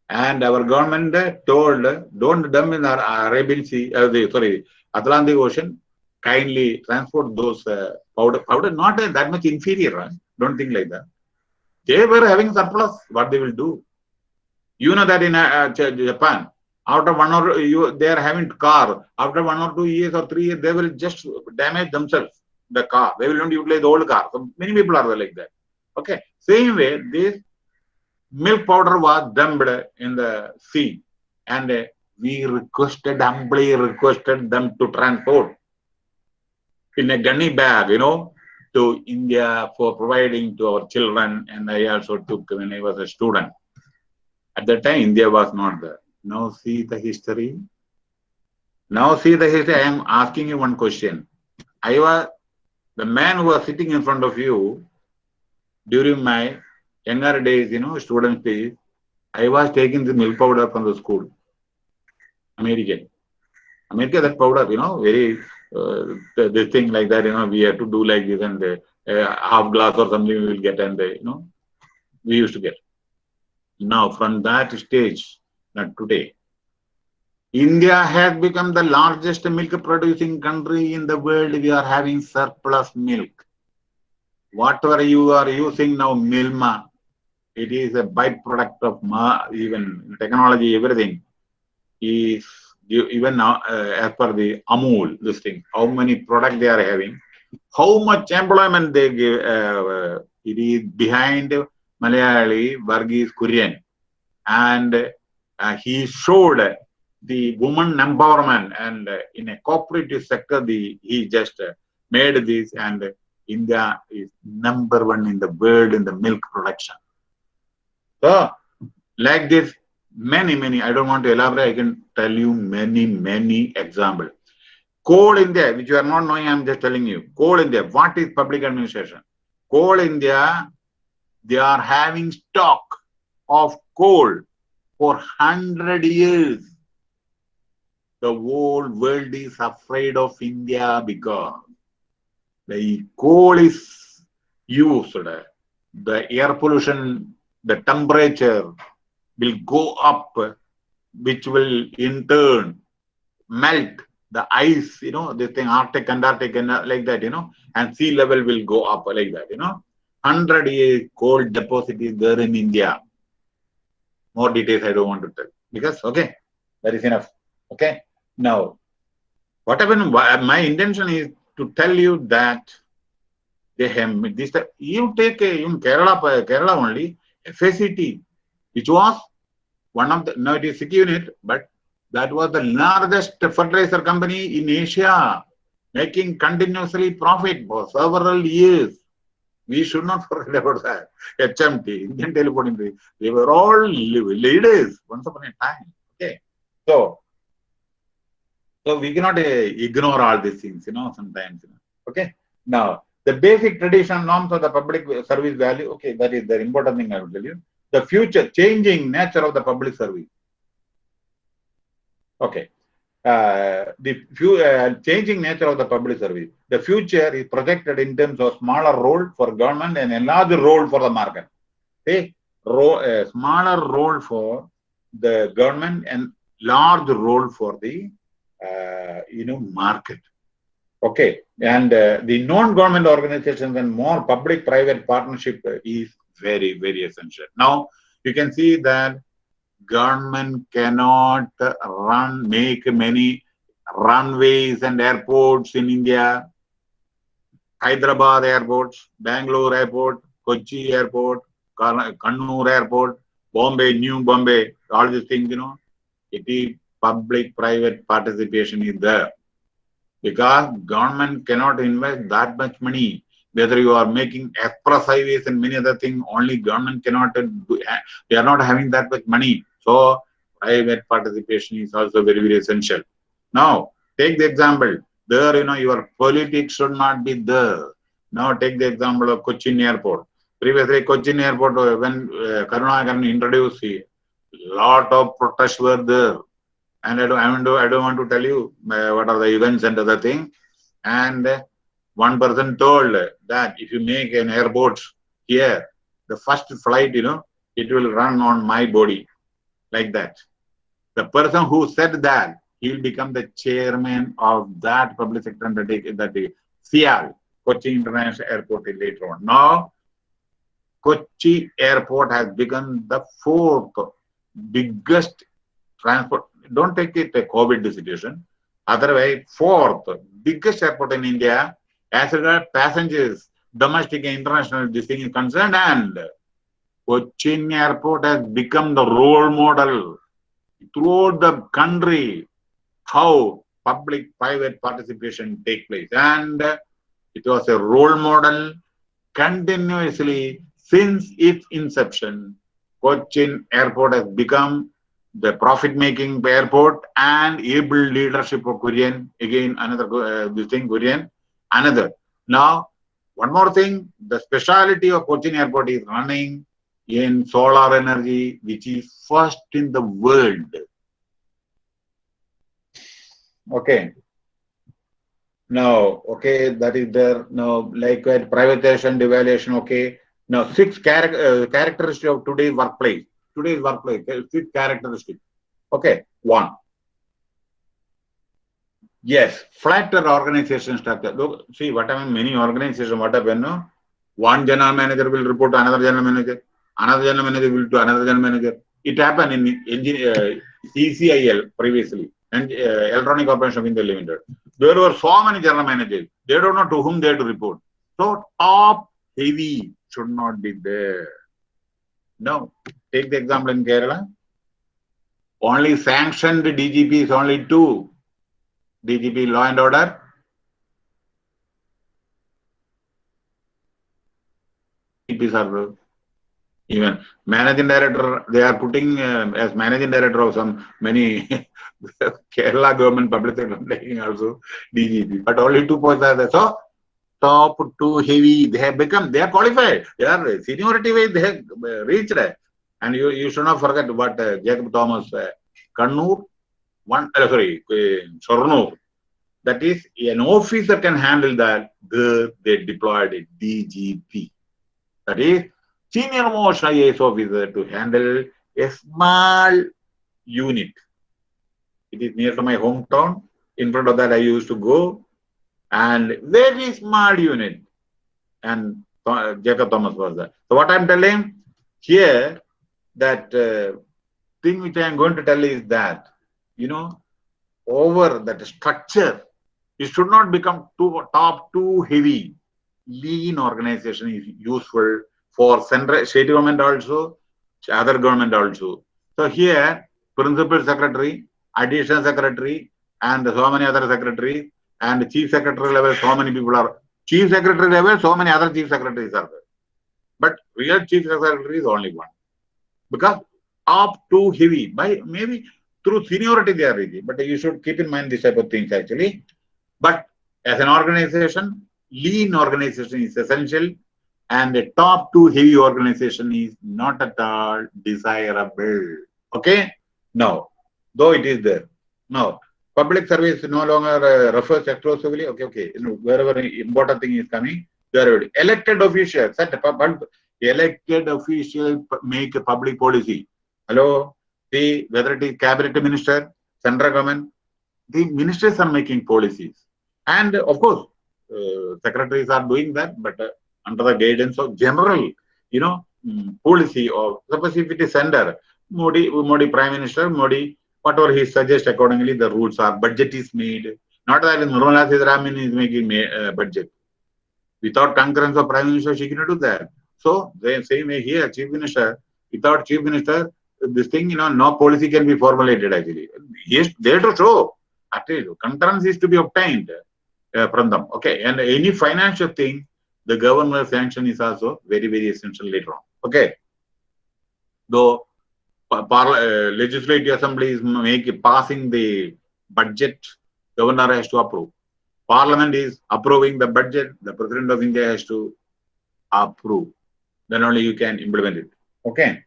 And our government told, don't dump in the Arabian Sea, uh, the, sorry, Atlantic Ocean, kindly transport those uh, powder, powder not uh, that much inferior, don't think like that. They were having surplus, what they will do? You know that in uh, Japan, after one or you, they are having car, after one or two years or three years, they will just damage themselves, the car. They will not utilize the old car. So many people are like that. Okay, same way, this milk powder was dumped in the sea and uh, we requested, humbly requested them to transport in a gunny bag, you know, to India for providing to our children. And I also took when I was a student. At that time, India was not there. Now see the history. Now see the history. I am asking you one question. I was the man who was sitting in front of you during my younger days, you know, student days, I was taking the milk powder from the school. American. America, that powder, you know, very, uh, this thing like that, you know, we have to do like this and uh, half glass or something we will get and, uh, you know, we used to get. Now, from that stage, not today, India has become the largest milk producing country in the world. We are having surplus milk. Whatever you are using now, Milma, it is a byproduct of even technology, everything is even now uh, as per the Amul, this thing, how many products they are having, how much employment they give, uh, it is behind Malayali Varghese Kurian. And uh, he showed the woman empowerment and uh, in a cooperative sector, the he just uh, made this and India is number one in the world in the milk production. So, like this, many, many, I don't want to elaborate, I can tell you many, many examples. Coal India, which you are not knowing, I'm just telling you. Coal India, what is public administration? Coal India, they are having stock of coal for 100 years. The whole world is afraid of India because the coal is used, the air pollution, the temperature will go up, which will in turn melt the ice, you know, this thing, Arctic, Antarctic, and uh, like that, you know, and sea level will go up like that, you know. 100 year coal deposit is there in India. More details I don't want to tell because, okay, that is enough. Okay. Now, what happened, my intention is to tell you that they have this, you take a, in Kerala, Kerala only, FACT, which was one of the, now it is unit, but that was the largest fertilizer company in Asia, making continuously profit for several years. We should not [LAUGHS] forget about that. HMT, Indian Telephone Industry, they were all leaders once upon a time. Okay. So, so we cannot uh, ignore all these things, you know, sometimes. You know. Okay. Now, the basic traditional norms of the public service value, okay, that is the important thing I will tell you. The future, changing nature of the public service. Okay. Uh, the few, uh, changing nature of the public service. The future is projected in terms of smaller role for government and a larger role for the market. Okay, role, a smaller role for the government and large role for the uh, you know market. Okay, and uh, the non-government organizations and more public-private partnership is very very essential. Now you can see that government cannot run, make many runways and airports in India. Hyderabad airports, Bangalore airport, Kochi airport, Kannur airport, Bombay, New Bombay, all these things, you know, it is public-private participation is there. Because government cannot invest that much money whether you are making express highways and many other things, only government cannot do, they are not having that much money. So private participation is also very, very essential. Now, take the example. There, you know, your politics should not be there. Now, take the example of Cochin Airport. Previously, Cochin Airport, uh, when uh, Karunakaran introduced a lot of protests were there. And I don't, I don't, I don't want to tell you uh, what are the events and other thing. And uh, one person told that if you make an airport here, the first flight, you know, it will run on my body like that. The person who said that, he will become the chairman of that public sector undertaking, that the CIAL, Kochi International Airport later on. Now, Kochi Airport has become the fourth biggest transport. Don't take it a COVID situation. Otherwise, fourth biggest airport in India as regards passengers, domestic and international this thing is concerned and Cochin airport has become the role model throughout the country how public-private participation take place and it was a role model continuously since its inception Cochin airport has become the profit-making airport and able leadership of Kurian. Again, another uh, this thing, Kurian. Another. Now, one more thing, the speciality of Cochin airport is running in solar energy, which is first in the world. Okay. Now, okay, that is there. Now, likewise, privatization, devaluation, okay. Now, six char uh, characteristics of today's workplace. Today's workplace, six characteristics. Okay, one. Yes, flatter organization structure. Look, see what I mean, many organizations, what happen, no? One general manager will report to another general manager, another general manager will to another general manager. It happened in engine, uh, ECIL previously, and uh, Electronic Corporation of India Limited. There were so many general managers. They don't know to whom they have to report. So top heavy should not be there. No. Take the example in Kerala. Only sanctioned DGP is only two. DGP law and order. DGPs are even managing director, they are putting uh, as managing director of some many [LAUGHS] Kerala government public sector also DGP, but only two posts are there. So top two heavy. They have become, they are qualified. They are seniority wise, they have uh, reached. And you, you should not forget what uh, Jacob Thomas, uh, Kannur, one, uh, sorry, uh, Shornur. That is, an officer can handle that. They deployed a DGP. That is, senior most IAS officer to handle a small unit. It is near to my hometown. In front of that, I used to go and very small unit. And uh, Jacob Thomas was there. So what I'm telling here, that uh, thing which I am going to tell is that, you know, over that structure, it should not become too top too heavy. Lean organization is useful for central state government also, other government also. So here, principal secretary, additional secretary, and so many other secretaries and chief secretary level, so many people are chief secretary level, so many other chief secretaries are there. But real chief secretary is only one. Because up too heavy, by maybe through seniority they are easy, but you should keep in mind this type of things actually. But as an organization, lean organization is essential and a top two heavy organization is not at all desirable. Okay? No. though it is there. Now, public service no longer uh, refers exclusively, okay, okay, you know, wherever important thing is coming, there elected officials, set elected officials make a public policy. Hello, see whether it is cabinet minister, central government, the ministers are making policies. And of course, uh, secretaries are doing that, but uh, under the guidance of general, you know, um, policy of, suppose if it is center, Modi, Modi Prime Minister, Modi whatever he suggests accordingly the rules are budget is made. Not that Nirmala Sitharaman is making uh, budget. Without concurrence of prime minister she cannot do that. So the same way here chief minister without chief minister this thing you know no policy can be formulated actually he is there to show at least concurrence is to be obtained uh, from them okay and any financial thing the government sanction is also very very essential later on okay though uh, legislative assemblies make passing the budget, governor has to approve. Parliament is approving the budget, the President of India has to approve. Then only you can implement it. Okay.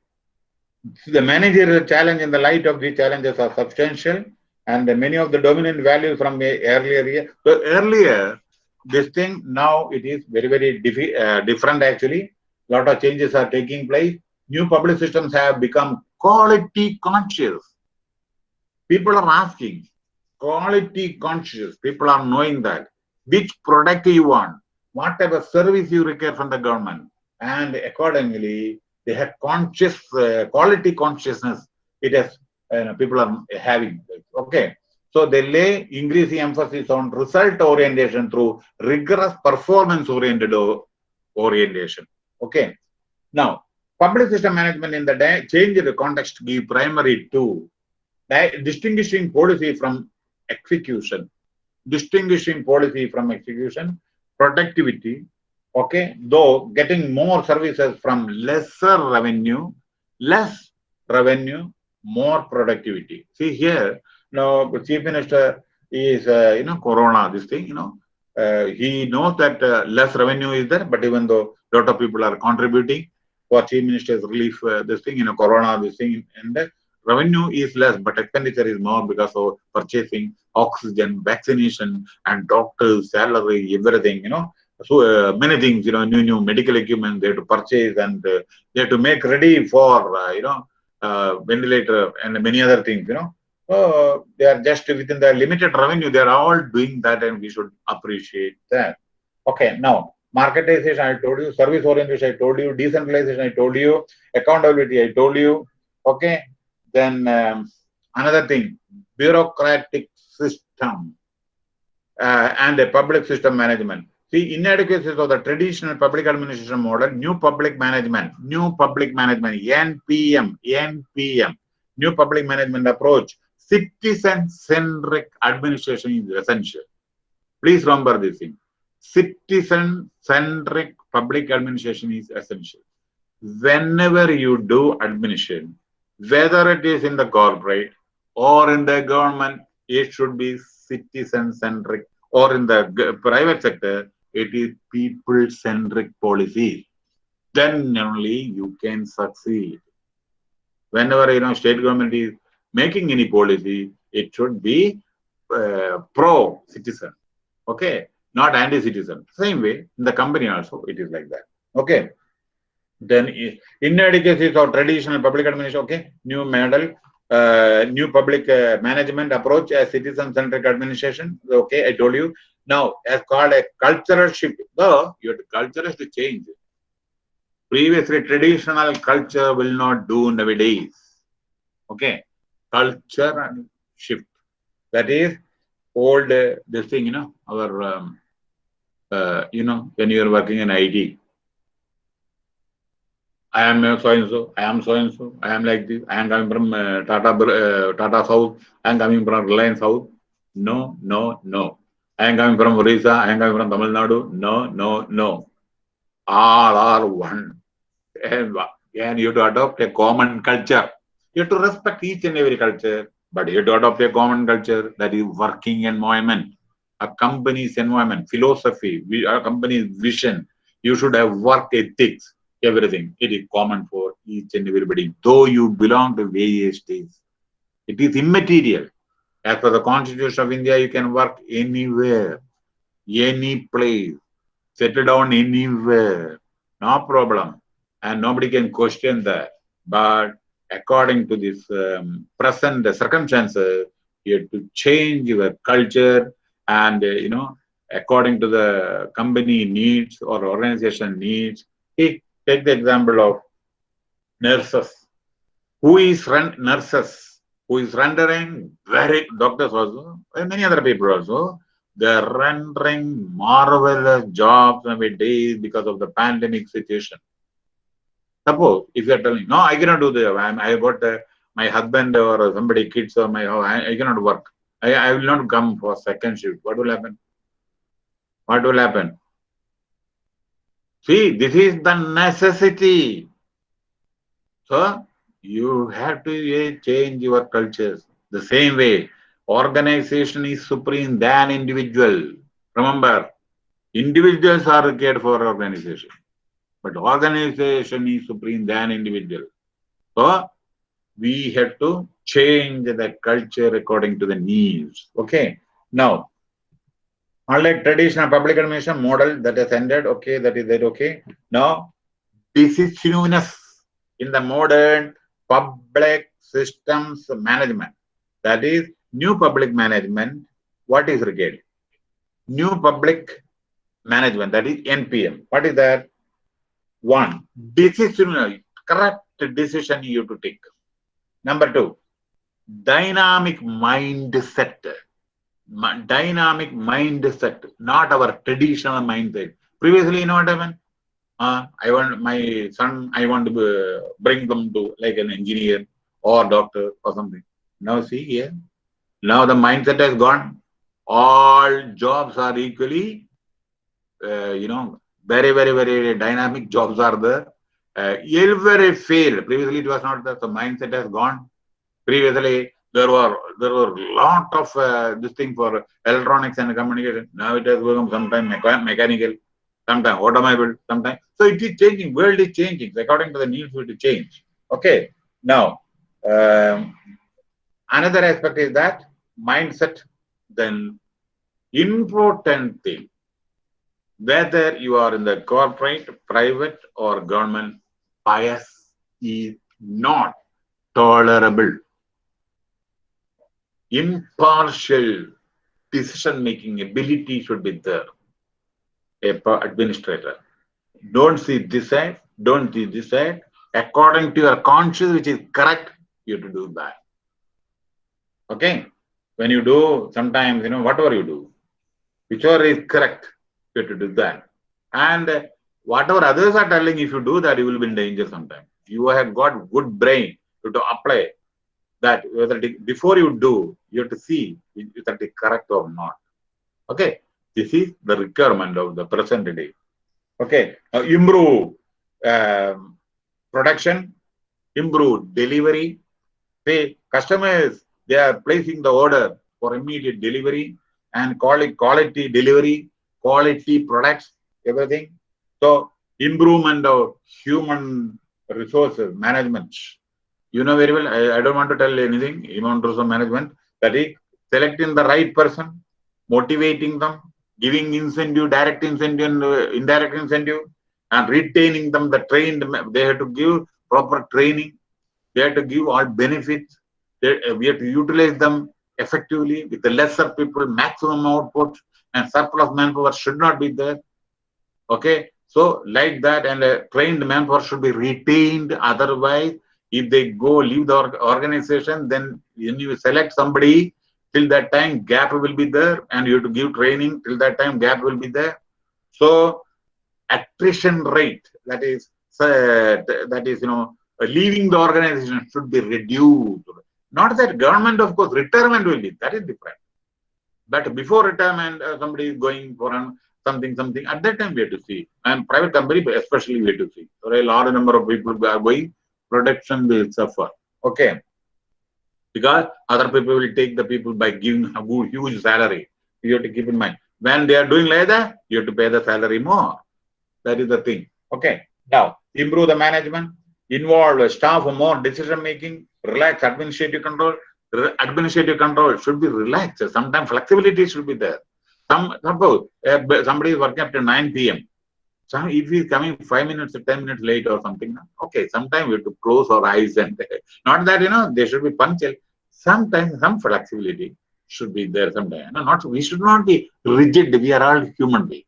The managerial challenge in the light of these challenges are substantial and many of the dominant values from earlier year. So earlier, this thing now it is very, very uh, different actually. A lot of changes are taking place. New public systems have become quality conscious. People are asking, quality conscious. People are knowing that which product you want, what type of service you require from the government. And accordingly, they have conscious, uh, quality consciousness. It has, uh, people are having. Okay. So they lay increasing emphasis on result orientation through rigorous performance oriented orientation. Okay. Now, public system management in the day, change the context give primary to distinguishing policy from execution, distinguishing policy from execution, productivity, okay, though getting more services from lesser revenue, less revenue, more productivity. See here, now Chief Minister is, uh, you know, Corona, this thing, you know, uh, he knows that uh, less revenue is there, but even though a lot of people are contributing for Chief Minister's relief, uh, this thing, you know, Corona, this thing, and the revenue is less, but expenditure is more because of purchasing oxygen, vaccination, and doctors' salary, everything, you know. So uh, many things, you know, new new medical equipment they have to purchase and uh, they have to make ready for, uh, you know, ventilator and many other things, you know. They are just within their limited revenue, they are all doing that and we should appreciate that. Okay, now marketization, I told you, service orientation, I told you, decentralization, I told you, accountability, I told you. Okay, then um, another thing, bureaucratic system uh, and a public system management. See, inadequacies of the traditional public administration model, new public management, new public management, NPM, NPM, new public management approach, citizen-centric administration is essential. Please remember this thing. Citizen-centric public administration is essential. Whenever you do administration, whether it is in the corporate or in the government, it should be citizen-centric or in the private sector, it is people-centric policy. Then only you can succeed. Whenever, you know, state government is making any policy, it should be uh, pro-citizen, okay, not anti-citizen. Same way, in the company also, it is like that, okay. Then inadequacies of traditional public administration, okay, new model, uh, new public uh, management approach as citizen-centric administration, okay, I told you. Now, as called a cultural shift, though your culture has to change. Previously, traditional culture will not do nowadays. Okay, culture and shift. That is old, uh, this thing, you know, our, um, uh, you know, when you are working in IT, I am so and so, I am so and so, I am like this, I am coming from uh, Tata, uh, Tata South, I am coming from Reliance South. No, no, no. I am coming from Orissa, I am coming from Tamil Nadu. No, no, no. All are one. And, and you have to adopt a common culture. You have to respect each and every culture, but you have to adopt a common culture that is working environment, a company's environment, philosophy, a company's vision. You should have work ethics, everything. It is common for each and everybody, though you belong to various states. It is immaterial. As per the Constitution of India, you can work anywhere, any place, settle down anywhere, no problem. And nobody can question that. But according to this um, present circumstances, you have to change your culture and, uh, you know, according to the company needs or organization needs. Take, take the example of nurses. Who is run nurses? Who is rendering very, doctors also, and many other people also, they're rendering marvelous jobs nowadays because of the pandemic situation. Suppose if you are telling, no, I cannot do the, I'm, I got uh, my husband or somebody, kids or my, I, I cannot work. I, I will not come for second shift. What will happen? What will happen? See, this is the necessity. So, you have to eh, change your cultures. The same way, organization is supreme than individual. Remember, individuals are cared for organization. But organization is supreme than individual. So we have to change the culture according to the needs. Okay. Now, unlike traditional public administration model that has ended, okay, that is that okay. Now, this is newness in the modern public systems management. That is new public management. What is required? New public management, that is NPM. What is that? One, decision, correct decision you have to take. Number two, dynamic mindset. Dynamic mindset, not our traditional mindset. Previously, you know what happened? Uh, I want my son, I want to bring them to like an engineer or doctor or something. Now see here, now the mindset has gone. All jobs are equally, uh, you know, very, very, very dynamic jobs are there. Uh, every field, previously it was not that the mindset has gone. Previously, there were there were lot of uh, this thing for electronics and communication. Now it has become sometimes mechanical, sometimes automobile, sometimes. So it is changing. World is changing. According to the needs, will change. Okay. Now, um, another aspect is that mindset. Then important thing whether you are in the corporate, private, or government, bias is not tolerable. Impartial decision-making ability should be there. A administrator. Don't see this side, don't see this side. According to your conscience, which is correct, you have to do that. Okay? When you do, sometimes, you know, whatever you do, whichever is correct, you have to do that. And whatever others are telling, if you do that, you will be in danger sometime. You have got good brain to, to apply that whether it, before you do, you have to see whether it is correct or not. Okay, this is the requirement of the present day. Okay, now improve um, production, improve delivery. Say customers they are placing the order for immediate delivery and quality quality delivery quality products, everything. So improvement of human resources management. You know very well, I, I don't want to tell anything, human resource management, that is selecting the right person, motivating them, giving incentive, direct incentive and uh, indirect incentive, and retaining them, the trained, they have to give proper training, they have to give all benefits, they, uh, we have to utilize them effectively with the lesser people, maximum output, and surplus manpower should not be there. Okay, so like that, and a trained manpower should be retained. Otherwise, if they go leave the organization, then when you select somebody, till that time gap will be there, and you have to give training. Till that time gap will be there. So attrition rate, that is uh, that is you know leaving the organization should be reduced. Not that government, of course, retirement will be that is different. But before retirement, uh, somebody is going for an, something, something. At that time, we have to see. And private company, especially, we have to see. So a large number of people are going, production will suffer. Okay. Because other people will take the people by giving a huge salary. You have to keep in mind. When they are doing like that, you have to pay the salary more. That is the thing. Okay. Now, improve the management, involve the staff more decision making, relax administrative control, administrative control should be relaxed. Sometimes flexibility should be there. Some suppose uh, somebody is working up to 9 p.m. So if he is coming five minutes or 10 minutes late or something, okay, sometimes we have to close our eyes and [LAUGHS] not that you know they should be punctual. Sometimes some flexibility should be there sometimes. No, not we should not be rigid. We are all human beings.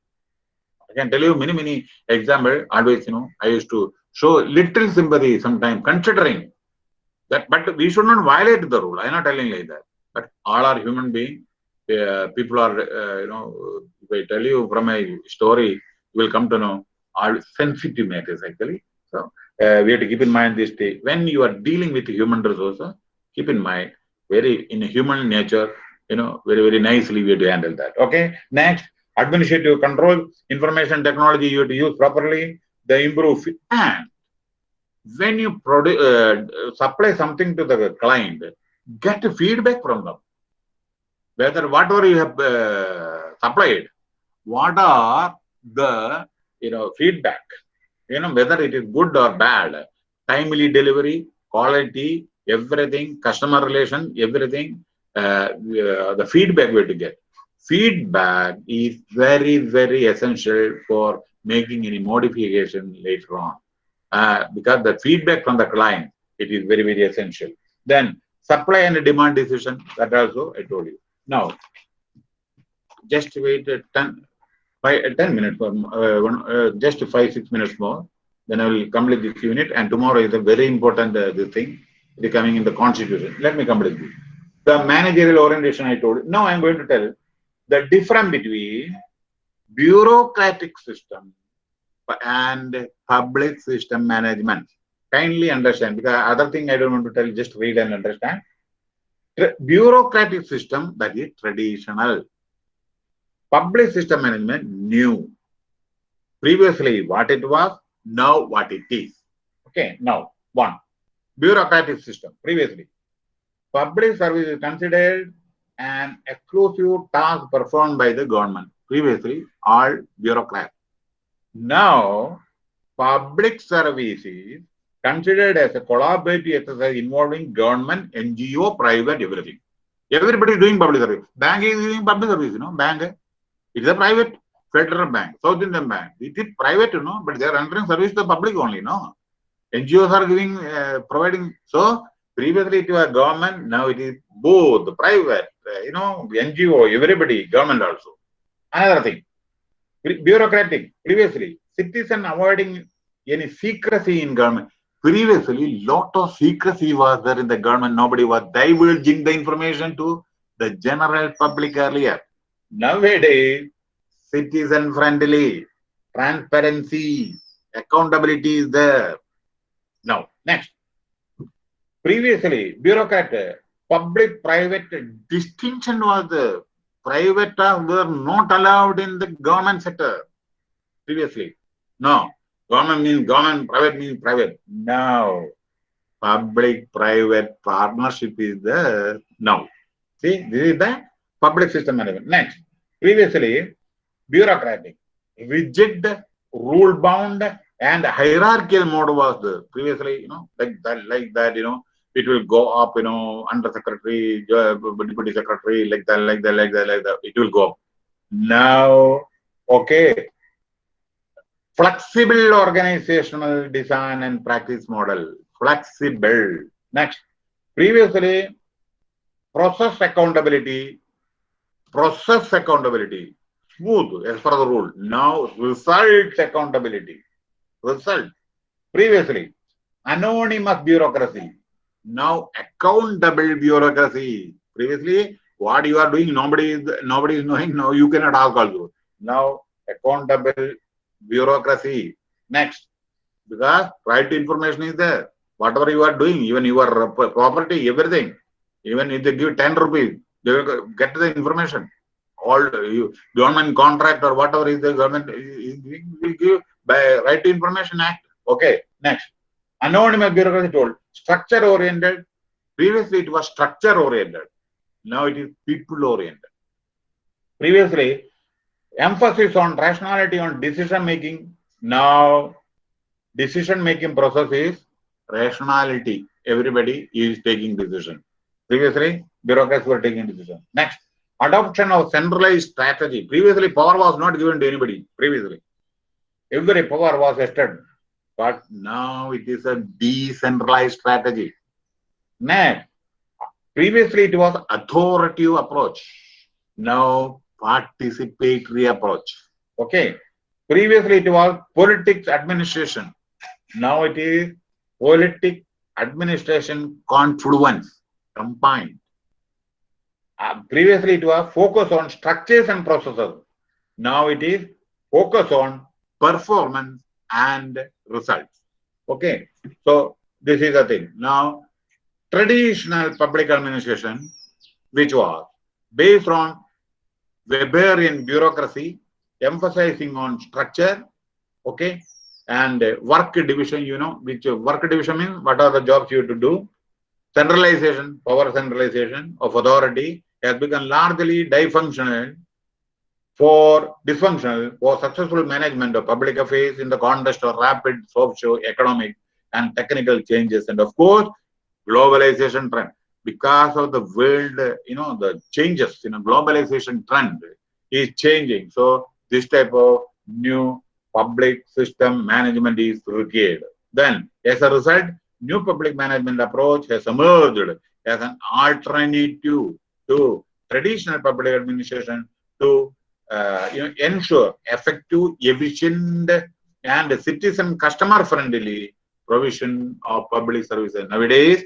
I can tell you many, many examples. Always, you know, I used to show little sympathy sometimes, considering that, but we should not violate the rule. I'm not telling like that. But all are human beings. Uh, people are, uh, you know, if I tell you from a story, you will come to know all sensitive matters actually. So uh, we have to keep in mind this day. When you are dealing with human resources, keep in mind, very in human nature, you know, very, very nicely we have to handle that. Okay. Next, administrative control, information technology you have to use properly, the improve and when you produce, uh, supply something to the client, get feedback from them. Whether whatever you have uh, supplied, what are the you know feedback? You know whether it is good or bad, timely delivery, quality, everything, customer relation, everything. Uh, the feedback we have to get. Feedback is very very essential for making any modification later on uh, because the feedback from the client, it is very, very essential. Then supply and demand decision, that also I told you. Now, just wait 10, five, 10 minutes, uh, one, uh, just 5, 6 minutes more. Then I will complete this unit and tomorrow is a very important uh, thing, becoming in the constitution. Let me complete. The managerial orientation I told. Now I am going to tell the difference between bureaucratic system and public system management. Kindly understand because other thing I don't want to tell, just read and understand. Bureaucratic system that is traditional. Public system management new. Previously what it was, now what it is. Okay, now one. Bureaucratic system. Previously, public service is considered an exclusive task performed by the government. Previously, all bureaucrats. Now, public service is considered as a collaborative exercise involving government, NGO, private, everything. Everybody is doing public service. Bank is doing public service, you know, bank. It is a private federal bank, South Indian bank. It is private, you know, but they are rendering service to the public only, no? NGOs are giving, uh, providing. So, previously it was government, now it is both private, uh, you know, NGO, everybody, government also. Another thing, bureaucratic, previously, citizen avoiding any secrecy in government. Previously, lot of secrecy was there in the government. Nobody was divulging the information to the general public earlier. Nowadays, citizen friendly, transparency, accountability is there. Now, next. Previously, bureaucrat, public-private distinction was there private were not allowed in the government sector previously. No, government means government, private means private. Now, public-private partnership is there now. See, this is the public system management. Next, previously, bureaucratic, rigid, rule-bound, and hierarchical mode was there. Previously, you know, like that, like that, you know, it will go up, you know, under secretary, uh, deputy secretary, like that, like that, like that, like that. It will go up. Now, okay, flexible organizational design and practice model. Flexible. Next, previously, process accountability, process accountability, smooth as per the rule. Now, results accountability. Result. Previously, anonymous bureaucracy now accountable bureaucracy. Previously, what you are doing, nobody is nobody is knowing. Now you cannot ask also. Now accountable bureaucracy. Next, because right information is there. Whatever you are doing, even your property, everything, even if they give 10 rupees, they will get the information. All you, government contract or whatever is the government will give by right to information act. Okay, next. Anonymous bureaucracy told structure oriented. Previously, it was structure oriented. Now it is people oriented. Previously, emphasis on rationality on decision making. Now, decision making process is rationality. Everybody is taking decision. Previously, bureaucrats were taking decision. Next, adoption of centralized strategy. Previously, power was not given to anybody. Previously, every power was vested but now it is a decentralized strategy. Next, previously it was authoritative approach. Now participatory approach. Okay. Previously it was politics administration. Now it is politic administration confluence combined. Uh, previously it was focus on structures and processes. Now it is focus on performance and results. Okay, so this is the thing. Now, traditional public administration, which was based on Weberian bureaucracy, emphasizing on structure, okay, and work division, you know, which work division means what are the jobs you have to do. Centralization, power centralization of authority has become largely dysfunctional for dysfunctional or successful management of public affairs in the context of rapid socio-economic and technical changes. And of course globalization trend. Because of the world you know the changes you know globalization trend is changing. So this type of new public system management is required. Then as a result new public management approach has emerged as an alternative to traditional public administration to uh, you know, ensure effective, efficient, and citizen customer friendly provision of public services. Nowadays,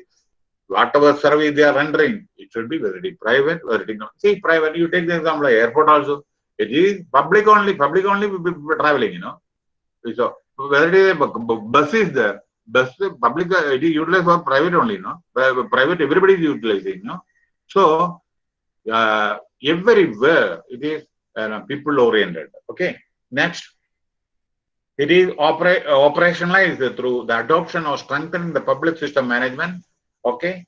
whatever service they are rendering, it should be is private, is not. See, private, you take the example of airport also. It is public only, public only traveling, you know. So whether it is a bus is there, bus public uh, it is utilized for private only, no? Private everybody is utilizing, no? So uh, everywhere it is uh, people oriented. Okay. Next, it is opera operationalized through the adoption or strengthening the public system management. Okay.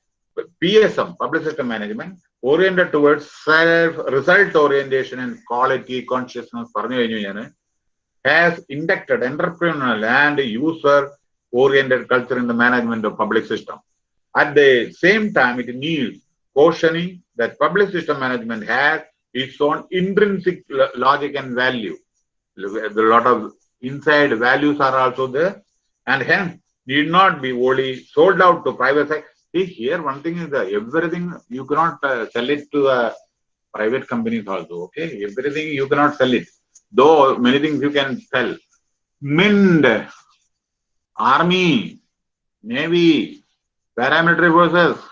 PSM, public system management, oriented towards self result orientation and quality consciousness has inducted entrepreneurial and user oriented culture in the management of public system. At the same time, it needs cautioning that public system management has its own intrinsic logic and value. A lot of inside values are also there and hence need not be only sold out to private sector See, here one thing is that everything you cannot uh, sell it to uh, private companies also. Okay, everything you cannot sell it. Though many things you can sell. Mind, army, navy, paramilitary forces,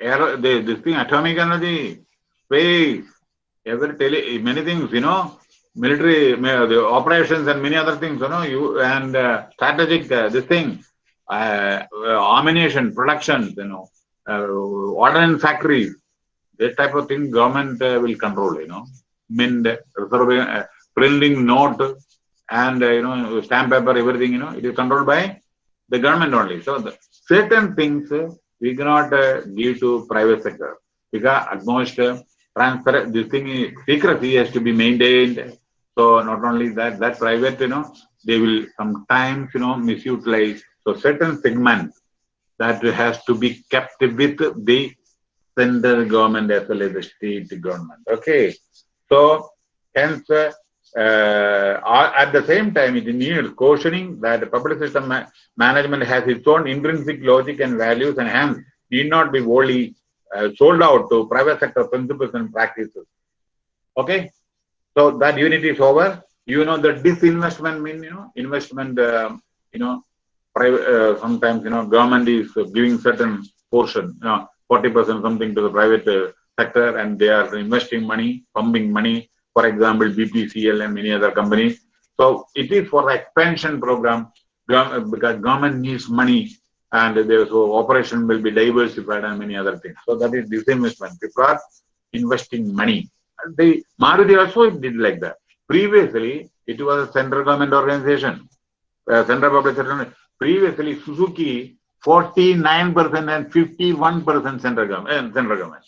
air, this thing, atomic energy, space, every tele, many things, you know, military, the operations and many other things, you know, you and uh, strategic, uh, this thing, uh, ammunition production, you know, uh, factories, that type of thing government uh, will control, you know, mint, uh, printing note and, uh, you know, stamp paper, everything, you know, it is controlled by the government only. So the, certain things uh, we cannot uh, give to private sector because at most transfer, this thing, secrecy has to be maintained. So not only that, that private, you know, they will sometimes, you know, misutilize so certain segments that has to be kept with the central government as well as the state government. Okay. So hence uh, uh, at the same time it needs cautioning that the public system ma management has its own intrinsic logic and values and hence need not be wholly sold out to private sector principles and practices. Okay. So that unit is over. You know the disinvestment mean, you know, investment, uh, you know, private, uh, sometimes, you know, government is giving certain portion, you know, 40% something to the private uh, sector and they are investing money, pumping money, for example, BPCL and many other companies. So it is for the expansion program because government needs money and there so operation will be diversified and many other things. So that is disinvestment. People are investing money. The Maruti also did like that. Previously, it was a central government organization, uh, central public sector previously Suzuki 49% and 51% central government, uh, central government.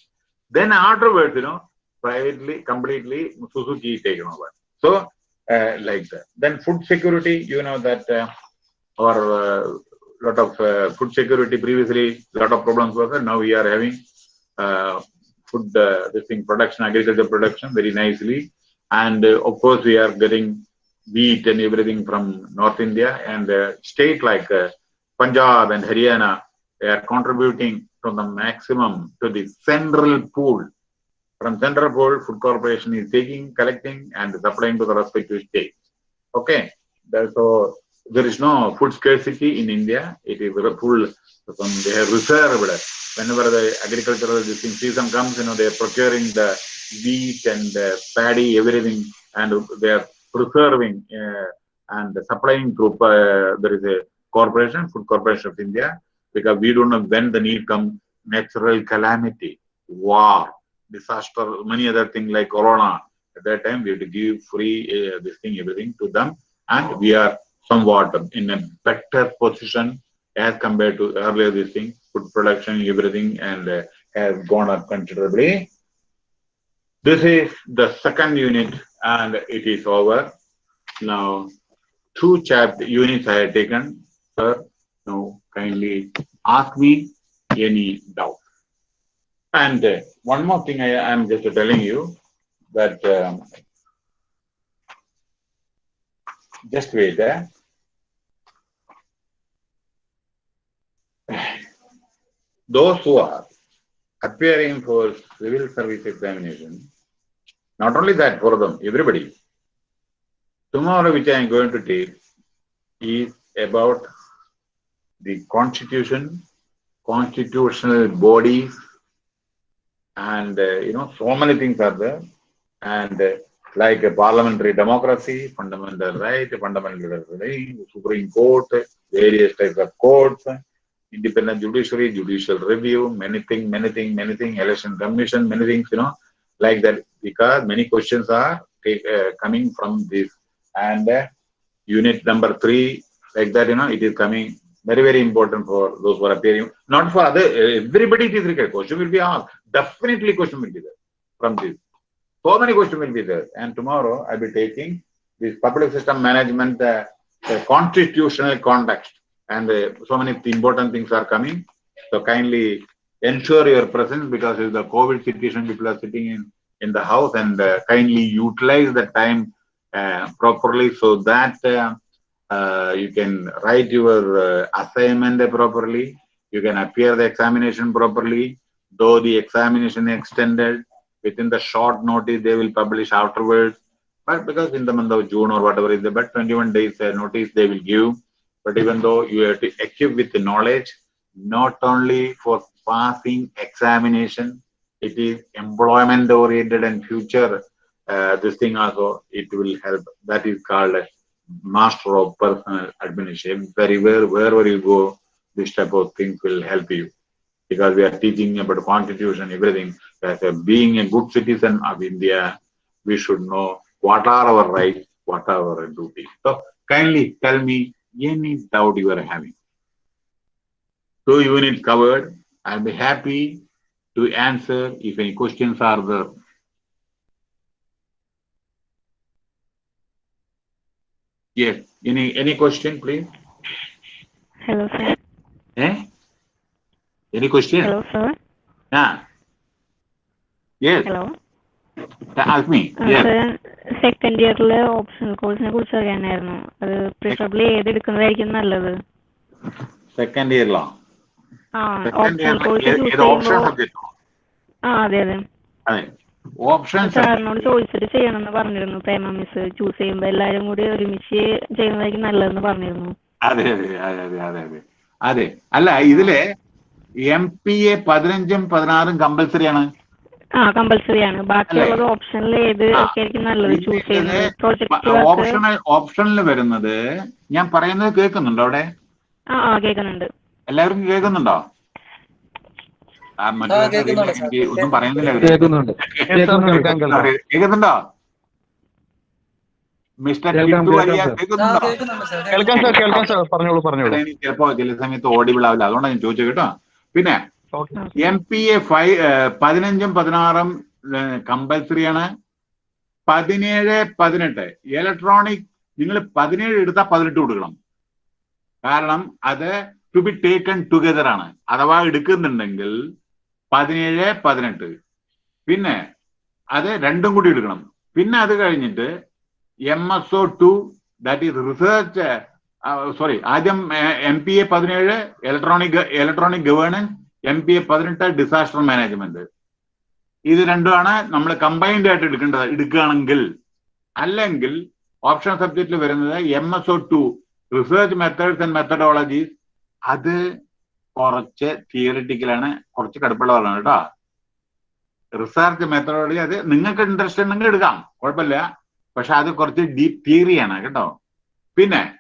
Then afterwards, you know, privately, completely Suzuki taken over. So, uh, like that. Then food security, you know that, uh, or uh, lot of uh, food security previously, lot of problems were there. Now we are having uh, food, uh, this thing, production, agriculture production very nicely. And uh, of course, we are getting wheat and everything from North India and state like Punjab and Haryana, they are contributing to the maximum to the central pool. From central pool, food corporation is taking, collecting and supplying to the respective states. Okay, so there is no food scarcity in India. It is full, they have reserved. Whenever the agricultural season comes, you know, they are procuring the wheat and uh, paddy, everything, and they are preserving uh, and supplying through uh, there is a corporation, Food Corporation of India, because we don't know when the need comes, natural calamity, war, disaster, many other things like corona. At that time, we have to give free uh, this thing, everything to them, and we are somewhat in a better position as compared to earlier this thing, food production, everything, and uh, has gone up considerably. This is the second unit and it is over. Now, two chapter units I had taken. Sir, now kindly ask me any doubt. And uh, one more thing I am just telling you that um, just wait there. Those who are appearing for civil service examination not only that, for them, everybody. Tomorrow, which I am going to take, is about the constitution, constitutional bodies, and uh, you know, so many things are there. And uh, like a parliamentary democracy, fundamental right, fundamental right, Supreme Court, various types of courts, independent judiciary, judicial review, many things, many things, many things, election commission, many things, you know, like that, because many questions are take, uh, coming from this. And uh, unit number three, like that, you know, it is coming very, very important for those who are appearing. Not for other, everybody it is required. Question will be asked. Definitely question will be there from this. So many questions will be there. And tomorrow I'll be taking this public system management, uh, the constitutional context. And uh, so many important things are coming. So kindly ensure your presence because it's the COVID situation, people are sitting in, in the house and uh, kindly utilize the time uh, properly so that you can write your assignment properly, you can appear the examination properly, though the examination extended, within the short notice they will publish afterwards. But because in the month of June or whatever is the but 21 days notice they will give. But even though you have to equip with the knowledge, not only for passing examination, it is employment oriented and future uh, this thing also it will help. That is called master of personal administration. Very well, wherever you go, this type of things will help you because we are teaching about constitution, everything. As a, being a good citizen of India, we should know what are our rights, what are our duties. So kindly tell me any doubt you are having. Two units covered. I'll be happy to answer if any questions are there. Yes. Any any question, please? Hello, sir. Eh? Any question? Hello, sir. Yeah. Yes. Hello. Ask me. Yes. Second ഇയറിലെ optional കോഴ്സിനെ കുറിച്ച് അറിയാനായിരുന്നു. അത് preferably ഏത് എടുക്കുന്നതായിരിക്കും നല്ലത്? Second ഇയറിലോ optional course ആ? അതെ അതെ. അതെ. ഓപ്ഷൻ സാറിനോട് ചോദിച്ചിട്ട് ചെയ്യണമെന്ന് പറഞ്ഞിരുന്നു. പ്രേമ മിസ് ചൂസ് ചെയ്യുമ്പോൾ എല്ലാരും കൂടി ഒരുമിച്ച് ചെയ്യുന്നതായിരിക്കും നല്ലതെന്ന് പറഞ്ഞിരുന്നു. അതെ അതെ അതെ അതെ അതെ അതെ. അതെ. അല്ല ഇതിൽ എം പി എ പതിനഞ്ചും പതിനാറും കമ്പൽസറി ആണ്. ആ കമ്പൽസറി ആണ്. ബാക്കിയുള്ളത് ഓപ്ഷനിൽ ഏത് ആയിരിക്കും നല്ലത് ചൂസ് ചെയ്യുന്നത് പ്രോജക്ട് വർക്ക് ഓപ്ഷണൽ ഓപ്ഷനിൽ വരുന്നത് ഞാൻ പറയുന്നത് കേൾക്കുന്നുണ്ടോ അവിടെ? ആ ആ കേൾക്കുന്നുണ്ട്. എല്ലാവരും കേൾക്കുന്നുണ്ടോ? ആ, മറ്റുള്ളവർക്ക് കേൾക്കുന്നുണ്ട് ഒന്നും പറയുന്നില്ല. കേൾക്കുന്നുണ്ട്. കേൾക്കാം, കേൾക്കാം, കേൾക്കാം. കേൾക്കുന്നുണ്ടോ? മിസ്റ്റർ കേൾക്കാം സാർ. കേൾക്കാം സാർ. പറഞ്ഞോളൂ പറഞ്ഞോളൂ. ചിലപ്പോ ചില സമയത്ത് ഓഡിബിൾ ആവില്ല. അതുകൊണ്ടാണ് ഞാൻ ചോദിച്ചത് കേട്ടോ. പിന്നെ okay M P A five പതിനഞ്ചും പതിനാറും കമ്പൽസറി ആണ് പതിനേഴ് പതിനെട്ട് ഇലക്ട്രോണിക് നിങ്ങൾ പതിനേഴ് എടുത്താൽ പതിനെട്ട് കൊടുക്കണം കാരണം അത് ടു ബി ടേക്കൺ ടുഗദർ ആണ് അഥവാ എടുക്കുന്നുണ്ടെങ്കിൽ പതിനേഴ് പതിനെട്ട് പിന്നെ അത് രണ്ടും കൂടി എടുക്കണം പിന്നെ അത് കഴിഞ്ഞിട്ട് M S O two that is research sorry ആദ്യം എം പി എ പതിനേഴ് electronic electronic governance M P A പതിനെട്ട് ഡിസാസ്റ്റർ മാനേജ്മെന്റ് ഇത് രണ്ടുമാണ് നമ്മൾ കമ്പൈൻഡ് ആയിട്ട് എടുക്കേണ്ടത്. എടുക്കുകയാണെങ്കിൽ അല്ലെങ്കിൽ ഓപ്ഷൻ സബ്ജക്റ്റിൽ വരുന്നത് M S O two research methods and methodologies അത് കുറച്ച് തിയറിറ്റിക്കലാണ് കുറച്ച് കടുപ്പുള്ളതാണ് കേട്ടോ. റിസർച്ച് മെത്തഡോളജി അത് നിങ്ങൾക്ക് ഇൻട്രസ്റ്റ് ഉണ്ടെങ്കിൽ എടുക്കാം. കുഴപ്പമില്ല. പക്ഷെ അത് കുറച്ച് ഡീപ് തിയറിയാണ് കേട്ടോ. പിന്നെ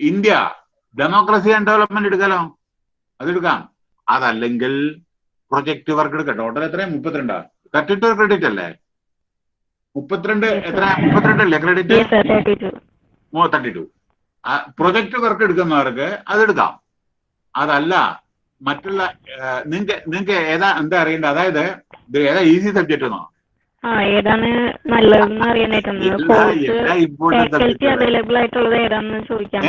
ഇന്ത്യ ഡെമോക്രസി ആൻഡ് ഡെവലപ്മെന്റ് എടുക്കാലോ അതെടുക്കാം അതല്ലെങ്കിൽ പ്രൊജക്ട് വർക്ക് എടുക്കാം ടോട്ടൽ എത്രയാ? മുപ്പത്തിരണ്ടാ? തേർട്ടി ടു ക്രെഡിറ്റ് അല്ലേ? മുപ്പത്തിരണ്ട് എത്ര മുപ്പത്തിരണ്ട് അല്ലേ credit thirty two project work എടുക്കുന്നവർക്ക് അതെടുക്കാം അതല്ല മറ്റുള്ള നിങ്ങക്ക് നിങ്ങക്ക് ഏതാ എന്താ അറിയേണ്ടത്? അതായത് ഇത് ഏതാ ഈസി സബ്ജക്റ്റ് എന്നോ? ഏതാണ് നല്ലതെന്ന് അറിയാനായിട്ടാണ്. അവൈലബിൾ ആയിട്ടുള്ളത് ഏതാണെന്ന് ചോദിക്കാൻ